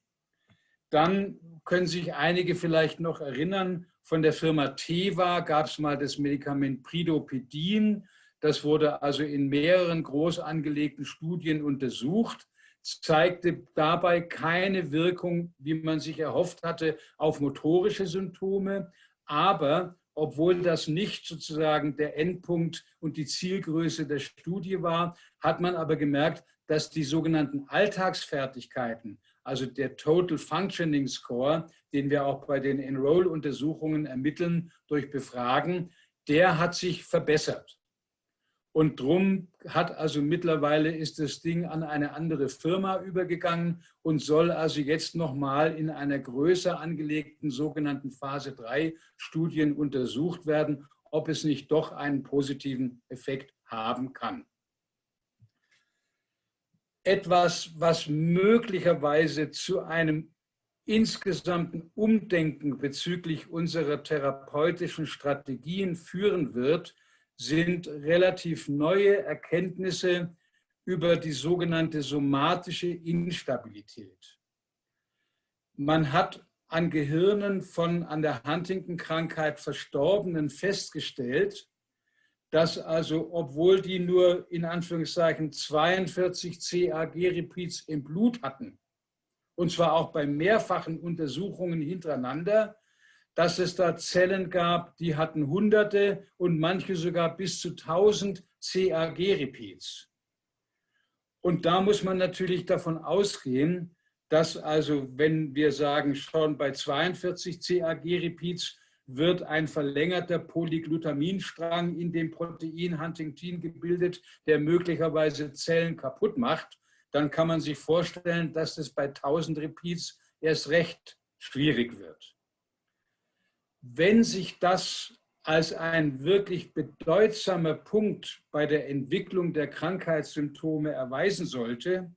Dann können sich einige vielleicht noch erinnern, von der Firma Teva gab es mal das Medikament Pridopidin. Das wurde also in mehreren groß angelegten Studien untersucht zeigte dabei keine Wirkung, wie man sich erhofft hatte, auf motorische Symptome, aber obwohl das nicht sozusagen der Endpunkt und die Zielgröße der Studie war, hat man aber gemerkt, dass die sogenannten Alltagsfertigkeiten, also der Total Functioning Score, den wir auch bei den Enroll-Untersuchungen ermitteln durch Befragen, der hat sich verbessert. Und drum hat also mittlerweile ist das Ding an eine andere Firma übergegangen und soll also jetzt nochmal in einer größer angelegten sogenannten Phase 3 Studien untersucht werden, ob es nicht doch einen positiven Effekt haben kann. Etwas, was möglicherweise zu einem insgesamten Umdenken bezüglich unserer therapeutischen Strategien führen wird, sind relativ neue Erkenntnisse über die sogenannte somatische Instabilität. Man hat an Gehirnen von an der Huntington-Krankheit Verstorbenen festgestellt, dass also, obwohl die nur in Anführungszeichen 42 CAG-Repeats im Blut hatten, und zwar auch bei mehrfachen Untersuchungen hintereinander, dass es da Zellen gab, die hatten Hunderte und manche sogar bis zu 1000 CAG-Repeats. Und da muss man natürlich davon ausgehen, dass also, wenn wir sagen, schon bei 42 CAG-Repeats wird ein verlängerter Polyglutaminstrang in dem Protein Huntingtin gebildet, der möglicherweise Zellen kaputt macht, dann kann man sich vorstellen, dass das bei 1000 Repeats erst recht schwierig wird wenn sich das als ein wirklich bedeutsamer Punkt bei der Entwicklung der Krankheitssymptome erweisen sollte,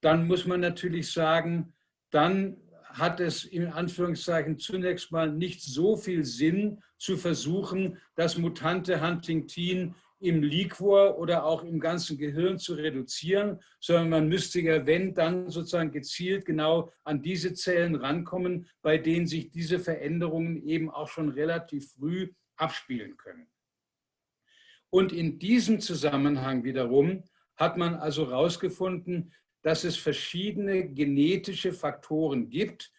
dann muss man natürlich sagen, dann hat es in Anführungszeichen zunächst mal nicht so viel Sinn zu versuchen, das mutante Huntingtin im Liquor oder auch im ganzen Gehirn zu reduzieren, sondern man müsste ja, wenn, dann sozusagen gezielt genau an diese Zellen rankommen, bei denen sich diese Veränderungen eben auch schon relativ früh abspielen können. Und in diesem Zusammenhang wiederum hat man also herausgefunden, dass es verschiedene genetische Faktoren gibt,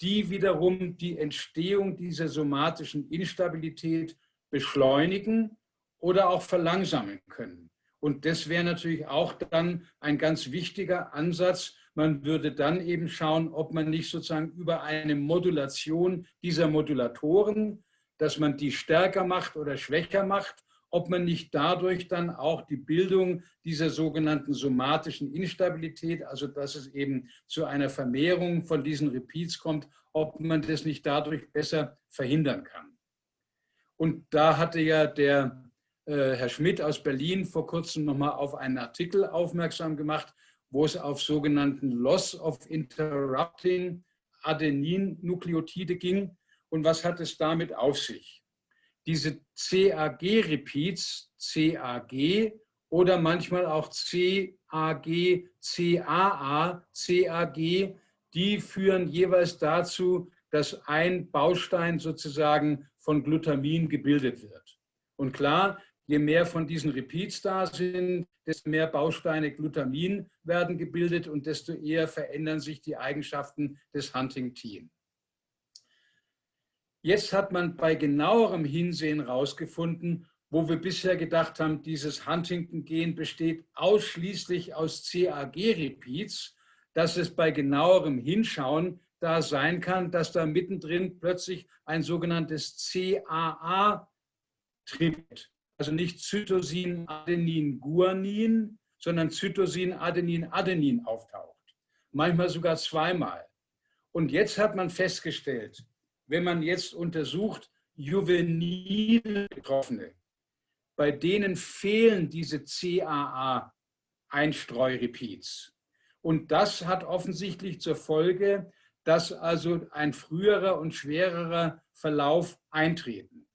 die wiederum die Entstehung dieser somatischen Instabilität beschleunigen oder auch verlangsamen können. Und das wäre natürlich auch dann ein ganz wichtiger Ansatz. Man würde dann eben schauen, ob man nicht sozusagen über eine Modulation dieser Modulatoren, dass man die stärker macht oder schwächer macht, ob man nicht dadurch dann auch die Bildung dieser sogenannten somatischen Instabilität, also dass es eben zu einer Vermehrung von diesen Repeats kommt, ob man das nicht dadurch besser verhindern kann. Und da hatte ja der Herr Schmidt aus Berlin vor kurzem nochmal auf einen Artikel aufmerksam gemacht, wo es auf sogenannten Loss of Interrupting Adenin-Nukleotide ging. Und was hat es damit auf sich? Diese CAG-Repeats, CAG oder manchmal auch CAG, CAA, CAG, die führen jeweils dazu, dass ein Baustein sozusagen von Glutamin gebildet wird. Und klar, Je mehr von diesen Repeats da sind, desto mehr Bausteine Glutamin werden gebildet und desto eher verändern sich die Eigenschaften des Huntingtin. Jetzt hat man bei genauerem Hinsehen herausgefunden, wo wir bisher gedacht haben, dieses Huntington-Gen besteht ausschließlich aus CAG-Repeats, dass es bei genauerem Hinschauen da sein kann, dass da mittendrin plötzlich ein sogenanntes CAA tritt also nicht Zytosin, Adenin, Guanin, sondern Zytosin, Adenin, Adenin auftaucht. Manchmal sogar zweimal. Und jetzt hat man festgestellt, wenn man jetzt untersucht, juvenile Betroffene, bei denen fehlen diese CAA-Einstreurepeats. Und das hat offensichtlich zur Folge, dass also ein früherer und schwererer Verlauf eintreten.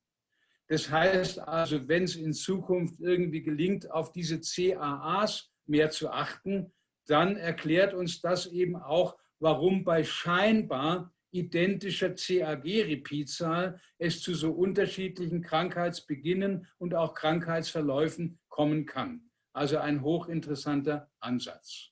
Das heißt also, wenn es in Zukunft irgendwie gelingt, auf diese CAAs mehr zu achten, dann erklärt uns das eben auch, warum bei scheinbar identischer CAG-Repeatzahl es zu so unterschiedlichen Krankheitsbeginnen und auch Krankheitsverläufen kommen kann. Also ein hochinteressanter Ansatz.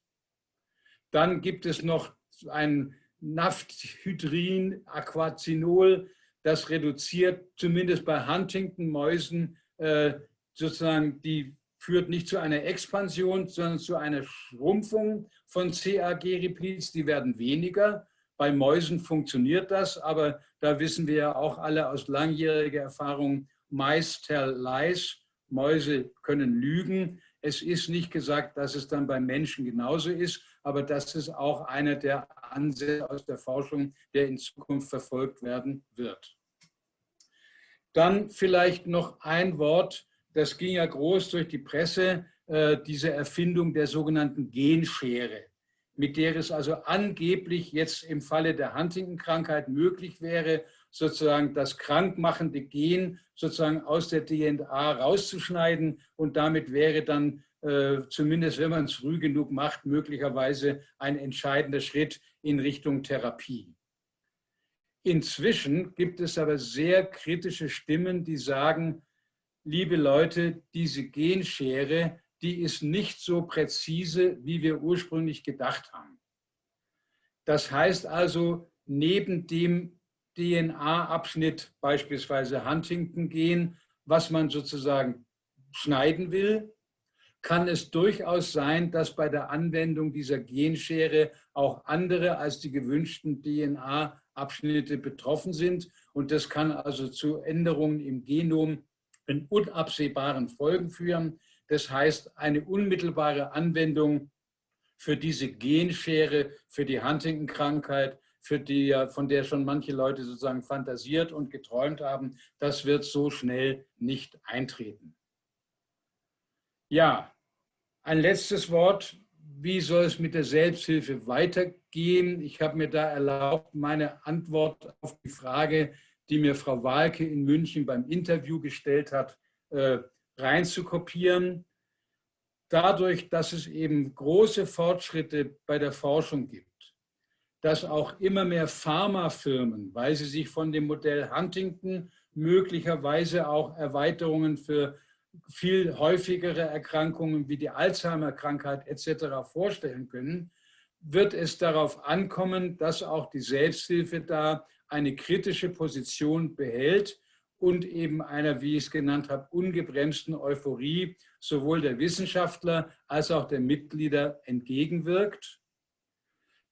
Dann gibt es noch ein Naphthydrin, Aquazinol, das reduziert zumindest bei Huntington-Mäusen äh, sozusagen die führt nicht zu einer Expansion, sondern zu einer Schrumpfung von CAG-Repeats. Die werden weniger. Bei Mäusen funktioniert das, aber da wissen wir ja auch alle aus langjähriger Erfahrung, Mice tell lies, Mäuse können lügen. Es ist nicht gesagt, dass es dann beim Menschen genauso ist, aber das ist auch einer der Ansätze aus der Forschung, der in Zukunft verfolgt werden wird. Dann vielleicht noch ein Wort, das ging ja groß durch die Presse, äh, diese Erfindung der sogenannten Genschere, mit der es also angeblich jetzt im Falle der Huntington-Krankheit möglich wäre, sozusagen das krankmachende Gen sozusagen aus der DNA rauszuschneiden und damit wäre dann äh, zumindest wenn man es früh genug macht, möglicherweise ein entscheidender Schritt in Richtung Therapie. Inzwischen gibt es aber sehr kritische Stimmen, die sagen, liebe Leute, diese Genschere, die ist nicht so präzise, wie wir ursprünglich gedacht haben. Das heißt also, neben dem DNA-Abschnitt, beispielsweise Huntington-Gen, was man sozusagen schneiden will, kann es durchaus sein, dass bei der Anwendung dieser Genschere auch andere als die gewünschten DNA-Abschnitte betroffen sind. Und das kann also zu Änderungen im Genom in unabsehbaren Folgen führen. Das heißt, eine unmittelbare Anwendung für diese Genschere, für die Huntington-Krankheit, für die, von der schon manche Leute sozusagen fantasiert und geträumt haben, das wird so schnell nicht eintreten. Ja, ein letztes Wort. Wie soll es mit der Selbsthilfe weitergehen? Ich habe mir da erlaubt, meine Antwort auf die Frage, die mir Frau Walke in München beim Interview gestellt hat, äh, reinzukopieren. Dadurch, dass es eben große Fortschritte bei der Forschung gibt, dass auch immer mehr Pharmafirmen, weil sie sich von dem Modell Huntington möglicherweise auch Erweiterungen für viel häufigere Erkrankungen wie die Alzheimer-Krankheit etc. vorstellen können, wird es darauf ankommen, dass auch die Selbsthilfe da eine kritische Position behält und eben einer, wie ich es genannt habe, ungebremsten Euphorie sowohl der Wissenschaftler als auch der Mitglieder entgegenwirkt.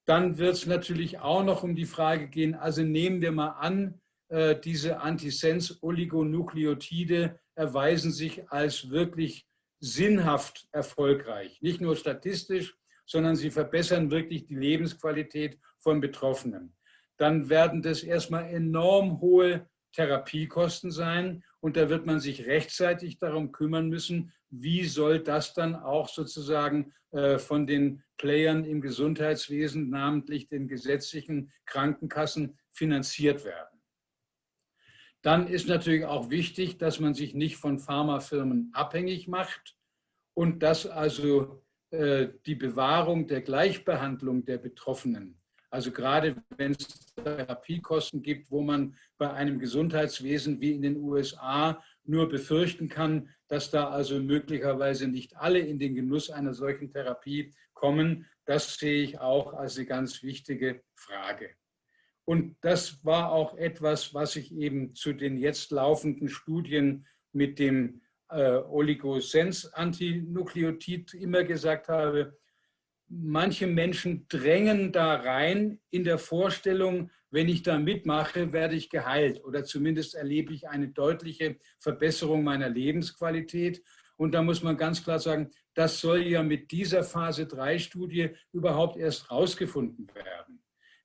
Dann wird es natürlich auch noch um die Frage gehen, also nehmen wir mal an, diese Antisens-Oligonukleotide erweisen sich als wirklich sinnhaft erfolgreich. Nicht nur statistisch, sondern sie verbessern wirklich die Lebensqualität von Betroffenen. Dann werden das erstmal enorm hohe Therapiekosten sein und da wird man sich rechtzeitig darum kümmern müssen, wie soll das dann auch sozusagen äh, von den Playern im Gesundheitswesen, namentlich den gesetzlichen Krankenkassen, finanziert werden. Dann ist natürlich auch wichtig, dass man sich nicht von Pharmafirmen abhängig macht und dass also äh, die Bewahrung der Gleichbehandlung der Betroffenen, also gerade wenn es Therapiekosten gibt, wo man bei einem Gesundheitswesen wie in den USA nur befürchten kann, dass da also möglicherweise nicht alle in den Genuss einer solchen Therapie kommen, das sehe ich auch als eine ganz wichtige Frage. Und das war auch etwas, was ich eben zu den jetzt laufenden Studien mit dem äh, Oligosens-Antinukleotid immer gesagt habe. manche Menschen drängen da rein in der Vorstellung, wenn ich da mitmache, werde ich geheilt oder zumindest erlebe ich eine deutliche Verbesserung meiner Lebensqualität. Und da muss man ganz klar sagen, das soll ja mit dieser Phase 3 Studie überhaupt erst rausgefunden werden.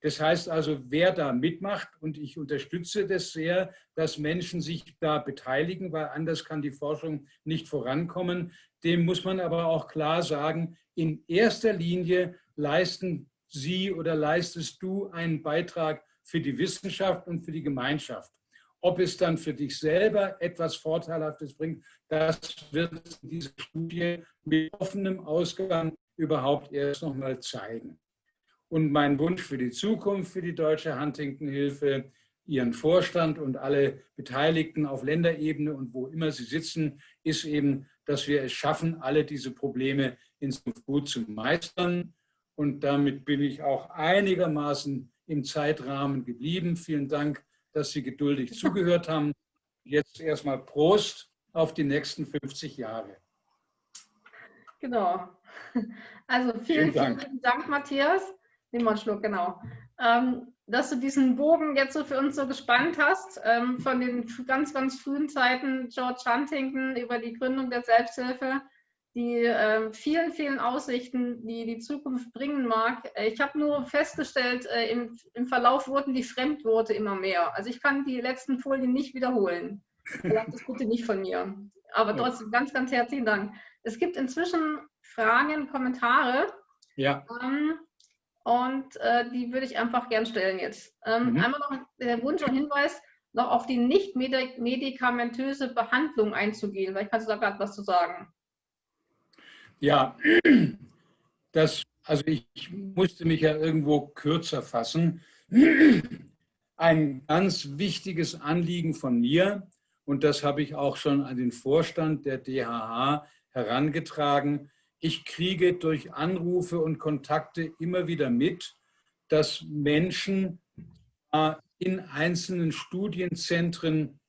Das heißt also, wer da mitmacht, und ich unterstütze das sehr, dass Menschen sich da beteiligen, weil anders kann die Forschung nicht vorankommen, dem muss man aber auch klar sagen, in erster Linie leisten Sie oder leistest du einen Beitrag für die Wissenschaft und für die Gemeinschaft. Ob es dann für dich selber etwas Vorteilhaftes bringt, das wird diese Studie mit offenem Ausgang überhaupt erst noch mal zeigen. Und mein Wunsch für die Zukunft für die Deutsche Huntington-Hilfe, Ihren Vorstand und alle Beteiligten auf Länderebene und wo immer sie sitzen, ist eben, dass wir es schaffen, alle diese Probleme in Zukunft gut zu meistern. Und damit bin ich auch einigermaßen im Zeitrahmen geblieben. Vielen Dank, dass Sie geduldig zugehört haben. Jetzt erstmal Prost auf die nächsten 50 Jahre. Genau. Also vielen, vielen Dank, vielen Dank Matthias. Nimm mal einen Schluck, genau. Ähm, dass du diesen Bogen jetzt so für uns so gespannt hast, ähm, von den ganz, ganz frühen Zeiten George Huntington über die Gründung der Selbsthilfe, die äh, vielen, vielen Aussichten, die die Zukunft bringen mag. Ich habe nur festgestellt, äh, im, im, Verlauf wurden die Fremdworte immer mehr. Also ich kann die letzten Folien nicht wiederholen. Verlangt das bitte nicht von mir. Aber trotzdem ganz, ganz herzlichen Dank. Es gibt inzwischen Fragen, Kommentare. Ja. Ähm, und äh, die würde ich einfach gern stellen jetzt. Ähm, mhm. Einmal noch der Wunsch und Hinweis, noch auf die nicht medikamentöse Behandlung einzugehen. Vielleicht kannst du da gerade was zu sagen. Ja, das, also ich, ich musste mich ja irgendwo kürzer fassen. Ein ganz wichtiges Anliegen von mir, und das habe ich auch schon an den Vorstand der DHH herangetragen, ich kriege durch Anrufe und Kontakte immer wieder mit, dass Menschen in einzelnen Studienzentren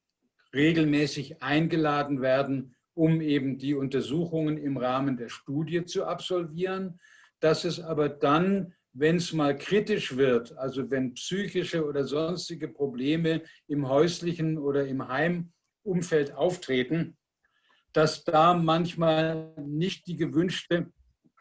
regelmäßig eingeladen werden, um eben die Untersuchungen im Rahmen der Studie zu absolvieren, dass es aber dann, wenn es mal kritisch wird, also wenn psychische oder sonstige Probleme im häuslichen oder im Heimumfeld auftreten, dass da manchmal nicht die gewünschte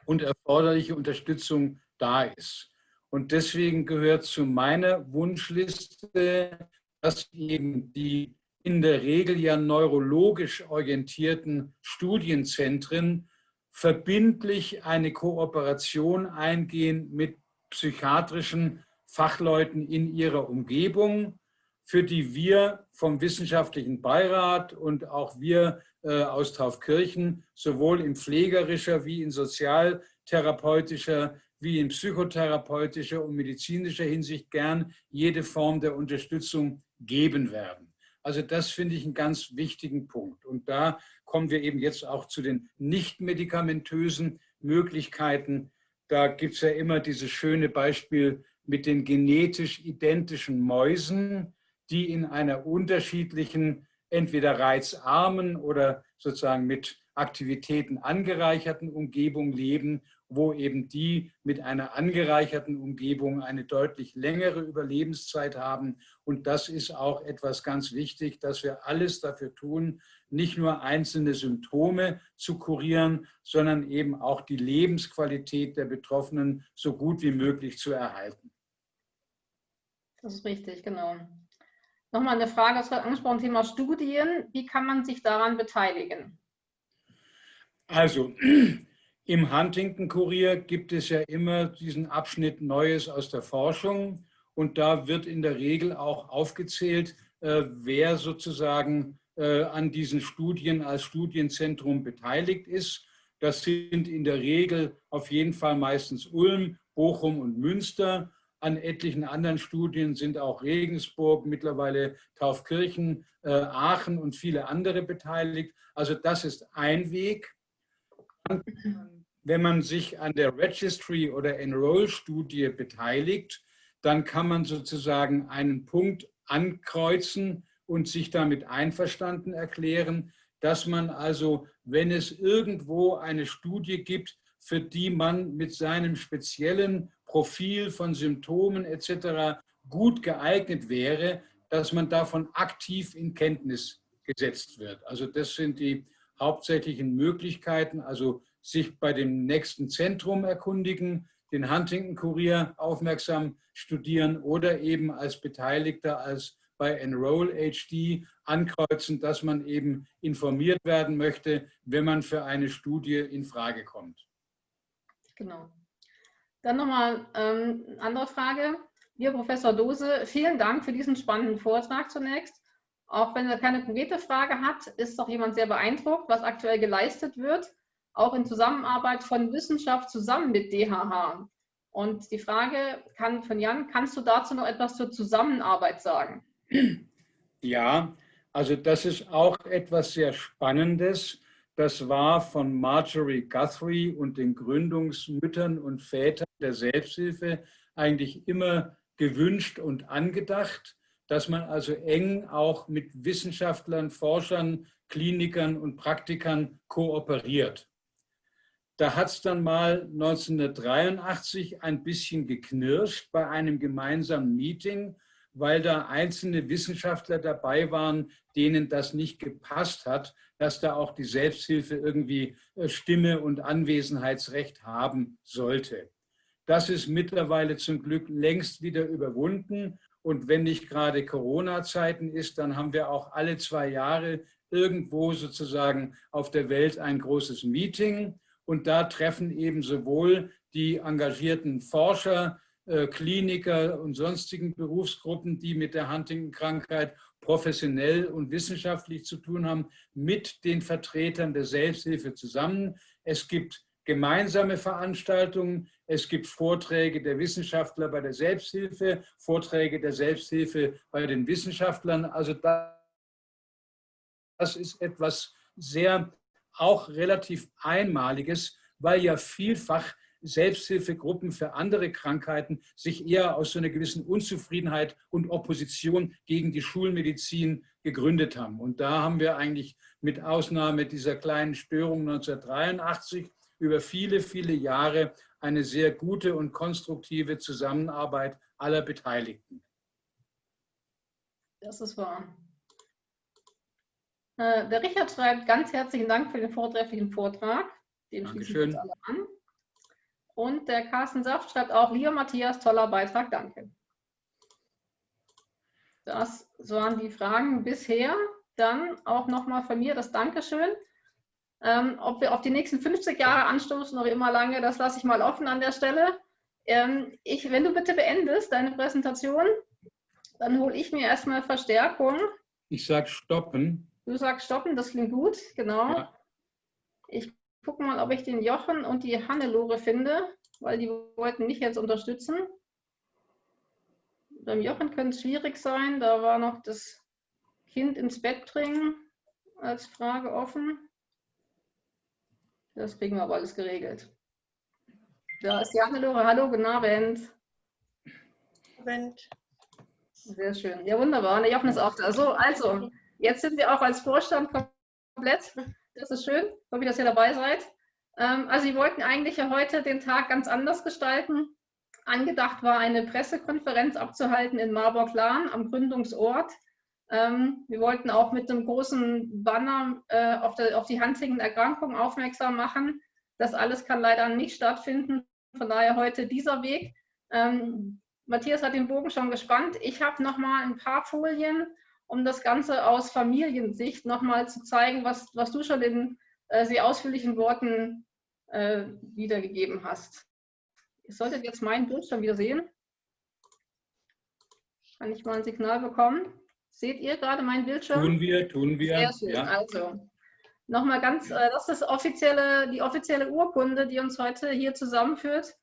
und erforderliche Unterstützung da ist. Und deswegen gehört zu meiner Wunschliste, dass eben die in der Regel ja neurologisch orientierten Studienzentren verbindlich eine Kooperation eingehen mit psychiatrischen Fachleuten in ihrer Umgebung, für die wir vom wissenschaftlichen Beirat und auch wir aus Taufkirchen sowohl in pflegerischer wie in sozialtherapeutischer wie in psychotherapeutischer und medizinischer Hinsicht gern jede Form der Unterstützung geben werden. Also das finde ich einen ganz wichtigen Punkt. Und da kommen wir eben jetzt auch zu den nicht medikamentösen Möglichkeiten. Da gibt es ja immer dieses schöne Beispiel mit den genetisch identischen Mäusen, die in einer unterschiedlichen, entweder reizarmen oder sozusagen mit Aktivitäten angereicherten Umgebung leben wo eben die mit einer angereicherten Umgebung eine deutlich längere Überlebenszeit haben. Und das ist auch etwas ganz wichtig, dass wir alles dafür tun, nicht nur einzelne Symptome zu kurieren, sondern eben auch die Lebensqualität der Betroffenen so gut wie möglich zu erhalten. Das ist richtig, genau. Nochmal eine Frage, das gerade angesprochen, Thema Studien. Wie kann man sich daran beteiligen? Also, im Huntington-Kurier gibt es ja immer diesen Abschnitt Neues aus der Forschung und da wird in der Regel auch aufgezählt, äh, wer sozusagen äh, an diesen Studien als Studienzentrum beteiligt ist. Das sind in der Regel auf jeden Fall meistens Ulm, Bochum und Münster. An etlichen anderen Studien sind auch Regensburg, mittlerweile Taufkirchen, äh, Aachen und viele andere beteiligt. Also das ist ein Weg. Wenn man sich an der Registry oder Enroll-Studie beteiligt, dann kann man sozusagen einen Punkt ankreuzen und sich damit einverstanden erklären, dass man also, wenn es irgendwo eine Studie gibt, für die man mit seinem speziellen Profil von Symptomen etc. gut geeignet wäre, dass man davon aktiv in Kenntnis gesetzt wird. Also das sind die hauptsächlichen Möglichkeiten, also sich bei dem nächsten Zentrum erkundigen, den Huntington-Kurier aufmerksam studieren oder eben als Beteiligter, als bei Enroll HD ankreuzen, dass man eben informiert werden möchte, wenn man für eine Studie in Frage kommt. Genau. Dann nochmal ähm, eine andere Frage. Lieber Professor Dose, vielen Dank für diesen spannenden Vortrag zunächst. Auch wenn er keine konkrete Frage hat, ist doch jemand sehr beeindruckt, was aktuell geleistet wird, auch in Zusammenarbeit von Wissenschaft zusammen mit DHH. Und die Frage kann von Jan, kannst du dazu noch etwas zur Zusammenarbeit sagen? Ja, also das ist auch etwas sehr Spannendes. Das war von Marjorie Guthrie und den Gründungsmüttern und Vätern der Selbsthilfe eigentlich immer gewünscht und angedacht, dass man also eng auch mit Wissenschaftlern, Forschern, Klinikern und Praktikern kooperiert. Da hat es dann mal 1983 ein bisschen geknirscht bei einem gemeinsamen Meeting, weil da einzelne Wissenschaftler dabei waren, denen das nicht gepasst hat, dass da auch die Selbsthilfe irgendwie äh, Stimme und Anwesenheitsrecht haben sollte. Das ist mittlerweile zum Glück längst wieder überwunden. Und wenn nicht gerade Corona-Zeiten ist, dann haben wir auch alle zwei Jahre irgendwo sozusagen auf der Welt ein großes Meeting. Und da treffen eben sowohl die engagierten Forscher, Kliniker und sonstigen Berufsgruppen, die mit der Huntington-Krankheit professionell und wissenschaftlich zu tun haben, mit den Vertretern der Selbsthilfe zusammen. Es gibt gemeinsame Veranstaltungen. Es gibt Vorträge der Wissenschaftler bei der Selbsthilfe, Vorträge der Selbsthilfe bei den Wissenschaftlern. Also das ist etwas sehr auch relativ Einmaliges, weil ja vielfach Selbsthilfegruppen für andere Krankheiten sich eher aus so einer gewissen Unzufriedenheit und Opposition gegen die Schulmedizin gegründet haben. Und da haben wir eigentlich mit Ausnahme dieser kleinen Störung 1983 über viele, viele Jahre eine sehr gute und konstruktive Zusammenarbeit aller Beteiligten. Das ist wahr. Äh, der Richard schreibt, ganz herzlichen Dank für den vortrefflichen Vortrag. Den wir alle an. Und der Carsten Saft schreibt auch, lieber Matthias, toller Beitrag, danke. Das waren die Fragen bisher. Dann auch nochmal von mir das Dankeschön. Ähm, ob wir auf die nächsten 50 Jahre anstoßen oder immer lange, das lasse ich mal offen an der Stelle. Ähm, ich, wenn du bitte beendest deine Präsentation, dann hole ich mir erstmal Verstärkung. Ich sage stoppen. Du sagst stoppen, das klingt gut, genau. Ja. Ich gucke mal, ob ich den Jochen und die Hannelore finde, weil die wollten mich jetzt unterstützen. Beim Jochen könnte es schwierig sein, da war noch das Kind ins Bett bringen als Frage offen. Das kriegen wir aber alles geregelt. Da ist die Hannelore. Hallo, guten Abend. Abend. Sehr schön. Ja, wunderbar. Und der Jochen ist auch da. So, also, jetzt sind wir auch als Vorstand komplett. Das ist schön. Ich hoffe, dass ihr dabei seid. Ähm, also, wir wollten eigentlich ja heute den Tag ganz anders gestalten. Angedacht war, eine Pressekonferenz abzuhalten in Marburg-Lahn am Gründungsort. Ähm, wir wollten auch mit einem großen Banner äh, auf, die Huntington-Erkrankung aufmerksam machen. Das alles kann leider nicht stattfinden. Von daher heute dieser Weg. Ähm, Matthias hat den Bogen schon gespannt. Ich habe noch mal ein paar Folien, um das Ganze aus Familiensicht noch mal zu zeigen, was, was du schon in äh, sehr ausführlichen Worten äh, wiedergegeben hast. Ihr solltet jetzt meinen Bildschirm wieder sehen. Kann ich mal ein Signal bekommen? Seht ihr gerade meinen Bildschirm? Tun wir, tun wir. Sehr schön. Ja. Also, nochmal ganz, äh, das ist offizielle, die offizielle Urkunde, die uns heute hier zusammenführt.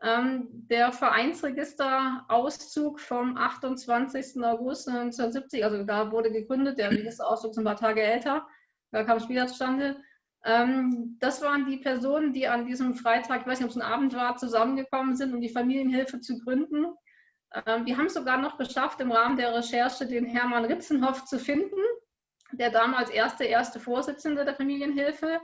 Ähm, der Vereinsregisterauszug vom 28. August 1970, also da wurde gegründet, der Registerauszug ist ein paar Tage älter, da kam es wieder zustande. Ähm, das waren die Personen, die an diesem Freitag, ich weiß nicht, ob es ein Abend war, zusammengekommen sind, um die Familienhilfe zu gründen. Ähm, wir haben es sogar noch geschafft, im Rahmen der Recherche den Hermann Ritzenhoff zu finden, der damals erste, erste Vorsitzende der Familienhilfe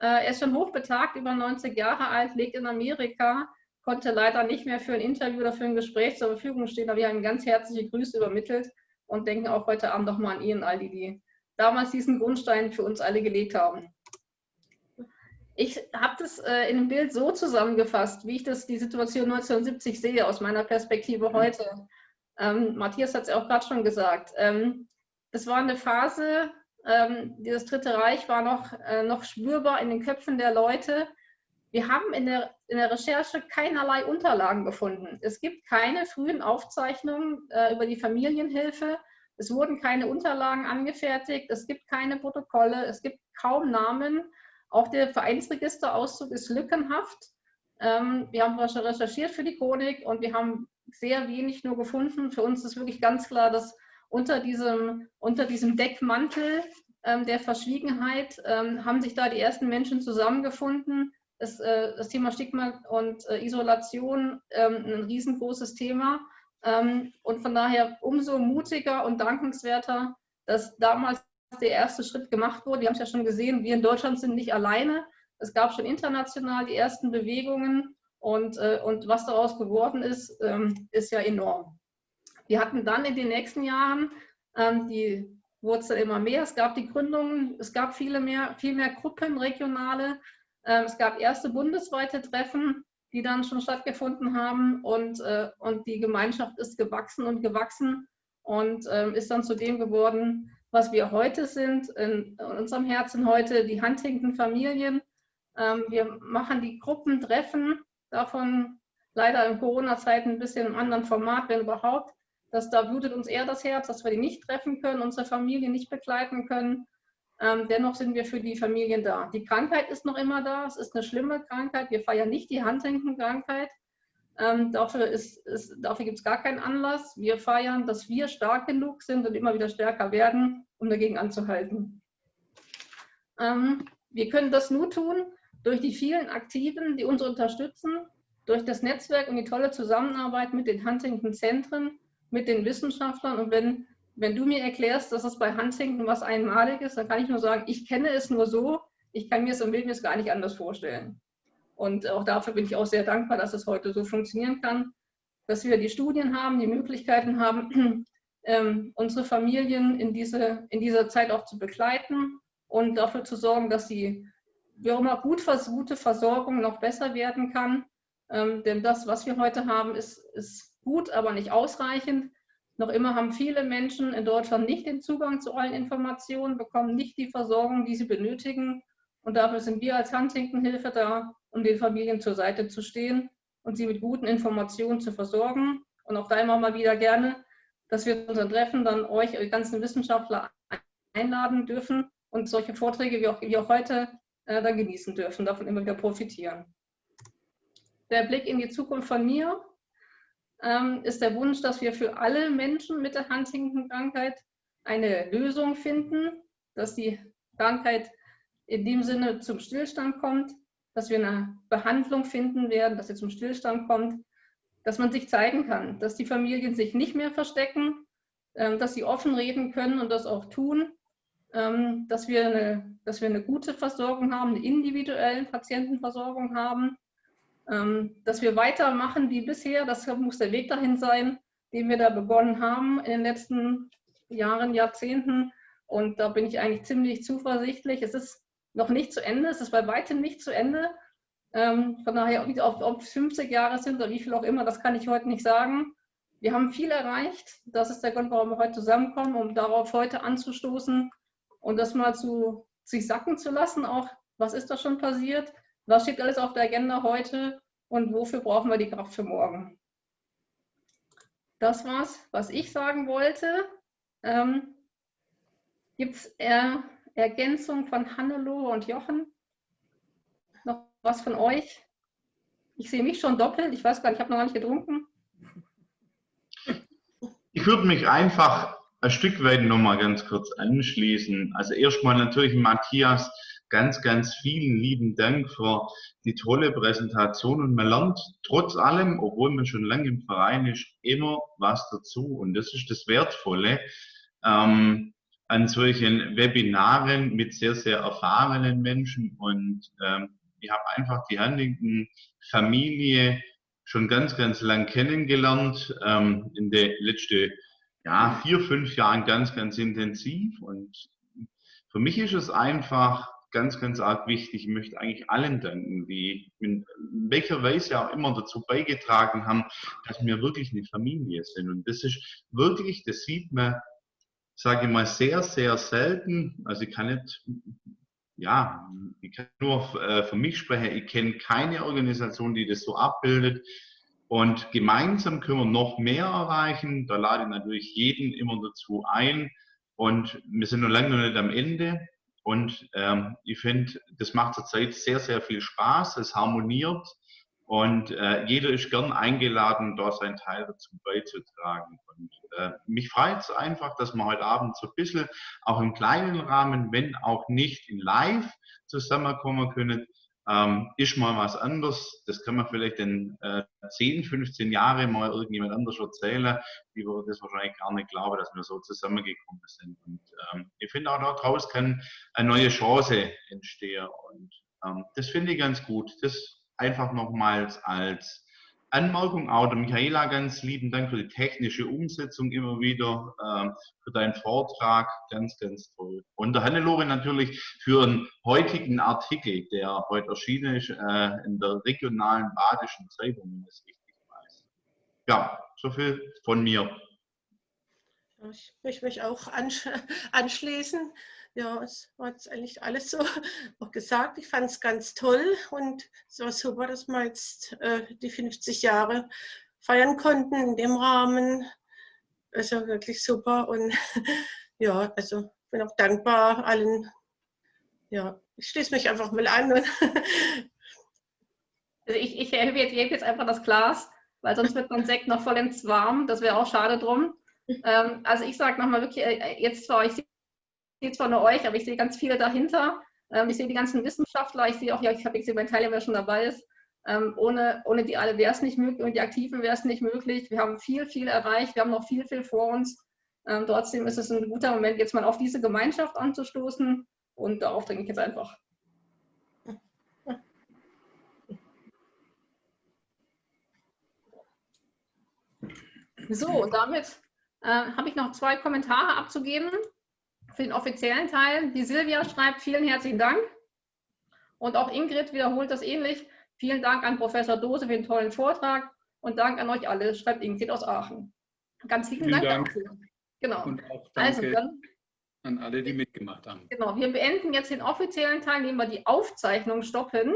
Äh, er ist schon hochbetagt, über 90 Jahre alt, lebt in Amerika, konnte leider nicht mehr für ein Interview oder für ein Gespräch zur Verfügung stehen, aber wir haben ganz herzliche Grüße übermittelt und denken auch heute Abend nochmal an ihn, all die, die damals diesen Grundstein für uns alle gelegt haben. Ich habe das äh, in dem Bild so zusammengefasst, wie ich das die Situation 1970 sehe, aus meiner Perspektive heute. Ähm, Matthias hat es auch gerade schon gesagt. Ähm, das war eine Phase, ähm, dieses Dritte Reich war noch, äh, noch spürbar in den Köpfen der Leute. Wir haben in der, in der Recherche keinerlei Unterlagen gefunden. Es gibt keine frühen Aufzeichnungen äh, über die Familienhilfe. Es wurden keine Unterlagen angefertigt. Es gibt keine Protokolle. Es gibt kaum Namen. Auch der Vereinsregisterauszug ist lückenhaft. Ähm, wir haben recherchiert für die Chronik und wir haben sehr wenig nur gefunden. Für uns ist wirklich ganz klar, dass unter diesem, unter diesem Deckmantel ähm, der Verschwiegenheit ähm, haben sich da die ersten Menschen zusammengefunden. Das, äh, das Thema Stigma und äh, Isolation ähm, ein riesengroßes Thema. Ähm, und von daher umso mutiger und dankenswerter, dass damals der erste Schritt gemacht wurde. Wir haben es ja schon gesehen, wir in Deutschland sind nicht alleine. Es gab schon international die ersten Bewegungen und, äh, und was daraus geworden ist, ähm, ist ja enorm. Wir hatten dann in den nächsten Jahren, ähm, die dann immer mehr, es gab die Gründungen, es gab viele mehr, viel mehr Gruppen, regionale, es gab erste bundesweite Treffen, die dann schon stattgefunden haben und, äh, und die Gemeinschaft ist gewachsen und gewachsen und ähm, ist dann zu dem geworden, was wir heute sind, in, unserem Herzen heute, die Huntington Familien. Ähm, wir machen die Gruppentreffen, davon leider in Corona-Zeiten ein bisschen im anderen Format, wenn überhaupt. Das, da blutet uns eher das Herz, dass wir die nicht treffen können, unsere Familie nicht begleiten können. Ähm, dennoch sind wir für die Familien da. Die Krankheit ist noch immer da. Es ist eine schlimme Krankheit. Wir feiern nicht die Huntington-Krankheit. Ähm, dafür dafür gibt es gar keinen Anlass. Wir feiern, dass wir stark genug sind und immer wieder stärker werden, um dagegen anzuhalten. Ähm, wir können das nur tun durch die vielen Aktiven, die uns unterstützen, durch das Netzwerk und die tolle Zusammenarbeit mit den Huntington-Zentren, mit den Wissenschaftlern. Und wenn, wenn du mir erklärst, dass es bei Huntington was Einmaliges, dann kann ich nur sagen, ich kenne es nur so, ich kann mir es mir es gar nicht anders vorstellen. Und auch dafür bin ich auch sehr dankbar, dass es heute so funktionieren kann, dass wir die Studien haben, die Möglichkeiten haben, ähm, unsere Familien in, diese, in dieser Zeit auch zu begleiten und dafür zu sorgen, dass die wie auch immer gut, gute Versorgung noch besser werden kann. Ähm, denn das, was wir heute haben, ist, ist gut, aber nicht ausreichend. Noch immer haben viele Menschen in Deutschland nicht den Zugang zu allen Informationen, bekommen nicht die Versorgung, die sie benötigen. Und dafür sind wir als Huntington-Hilfe da, um den Familien zur Seite zu stehen und sie mit guten Informationen zu versorgen. Und auch da immer mal wieder gerne, dass wir unseren Treffen dann euch, die ganzen Wissenschaftler einladen dürfen und solche Vorträge wie auch, wie auch heute äh, dann genießen dürfen, davon immer wieder profitieren. Der Blick in die Zukunft von mir ist der Wunsch, dass wir für alle Menschen mit der Huntington-Krankheit eine Lösung finden, dass die Krankheit in dem Sinne zum Stillstand kommt, dass wir eine Behandlung finden werden, dass sie zum Stillstand kommt, dass man sich zeigen kann, dass die Familien sich nicht mehr verstecken, ähm, dass sie offen reden können und das auch tun, ähm, dass wir eine, dass wir eine gute Versorgung haben, eine individuelle Patientenversorgung haben, ähm, dass wir weitermachen wie bisher. Das muss der Weg dahin sein, den wir da begonnen haben in den letzten Jahren, Jahrzehnten. Und da bin ich eigentlich ziemlich zuversichtlich. Es ist noch nicht zu Ende. Es ist bei weitem nicht zu Ende. Ähm, von daher, ob es 50 Jahre sind oder wie viel auch immer, das kann ich heute nicht sagen. Wir haben viel erreicht. Das ist der Grund, warum wir heute zusammenkommen, um darauf heute anzustoßen und das mal zu sich sacken zu lassen. Auch, was ist da schon passiert? Was steht alles auf der Agenda heute? Und wofür brauchen wir die Kraft für morgen? Das war's, was ich sagen wollte. Ähm, Gibt es Ergänzung von Hannelore und Jochen? Noch was von euch? Ich sehe mich schon doppelt. Ich weiß gar nicht, ich habe noch gar nicht getrunken. Ich würde mich einfach ein Stück weit nochmal ganz kurz anschließen. Also erstmal natürlich Matthias, ganz, ganz vielen lieben Dank für die tolle Präsentation. Und man lernt trotz allem, obwohl man schon lange im Verein ist, immer was dazu. Und das ist das Wertvolle. Ähm, an solchen Webinaren mit sehr, sehr erfahrenen Menschen. Und ähm, ich habe einfach die Huntington Familie schon ganz, ganz lang kennengelernt, ähm, in den letzten ja, vier, fünf Jahren ganz, ganz intensiv. Und für mich ist es einfach ganz, ganz arg wichtig. Ich möchte eigentlich allen danken, die in welcher Weise auch immer dazu beigetragen haben, dass wir wirklich eine Familie sind. Und das ist wirklich, das sieht man, sage ich mal, sehr, sehr selten. Also ich kann nicht, ja, ich kann nur äh, für mich sprechen. Ich kenne keine Organisation, die das so abbildet. Und gemeinsam können wir noch mehr erreichen. Da lade ich natürlich jeden immer dazu ein. Und wir sind noch lange noch nicht am Ende. Und ähm, ich finde, das macht zurzeit sehr, sehr viel Spaß. Es harmoniert und äh, jeder ist gern eingeladen, da seinen Teil dazu beizutragen. Und äh, mich freut es einfach, dass wir heute Abend so ein bisschen auch im kleinen Rahmen, wenn auch nicht in live zusammenkommen können, ähm, ist mal was anderes. Das kann man vielleicht in äh, 10, 15 Jahren mal irgendjemand anders erzählen. Die würde das wahrscheinlich gar nicht glauben, dass wir so zusammengekommen sind. Und ähm, ich finde auch daraus kann eine neue Chance entstehen. Und ähm, das finde ich ganz gut. Das einfach nochmals als Anmerkung auch der Michaela ganz lieben Dank für die technische Umsetzung immer wieder, äh, für deinen Vortrag, ganz, ganz toll. Und der Hannelore natürlich für einen heutigen Artikel, der heute erschienen ist äh, in der regionalen badischen Zeitung, wenn ich es richtig weiß. Ja, so viel von mir. Ich möchte mich auch anschließen ja, es war jetzt eigentlich alles so auch gesagt. Ich fand es ganz toll und es war super, dass wir jetzt äh, die 50 Jahre feiern konnten in dem Rahmen. Also wirklich super und ja, also bin auch dankbar allen. Ja, ich schließe mich einfach mal an. also ich, ich erhebe jetzt, jetzt einfach das Glas, weil sonst wird mein Sekt noch vollends warm. Das wäre auch schade drum. Ähm, also ich sage nochmal wirklich, äh, jetzt zwar, ich sehe zwar nur euch, aber ich sehe ganz viele dahinter. Ähm, ich sehe die ganzen Wissenschaftler, ich sehe auch, ja, ich habe gesehen, mein Teilnehmer schon dabei ist. Ähm, ohne, ohne die alle wäre es nicht möglich und die Aktiven wäre es nicht möglich. Wir haben viel, viel erreicht, wir haben noch viel, viel vor uns. Ähm, trotzdem ist es ein guter Moment, jetzt mal auf diese Gemeinschaft anzustoßen und darauf denke ich jetzt einfach. So, damit äh, habe ich noch zwei Kommentare abzugeben für den offiziellen Teil. Die Silvia schreibt vielen herzlichen Dank. Und auch Ingrid wiederholt das ähnlich. Vielen Dank an Professor Dose für den tollen Vortrag und Dank an euch alle, schreibt Ingrid aus Aachen. Ganz lieben Dank, Dank dafür. Genau. Und auch danke also, dann, an alle, die mitgemacht haben. Genau, wir beenden jetzt den offiziellen Teil, indem wir die Aufzeichnung stoppen.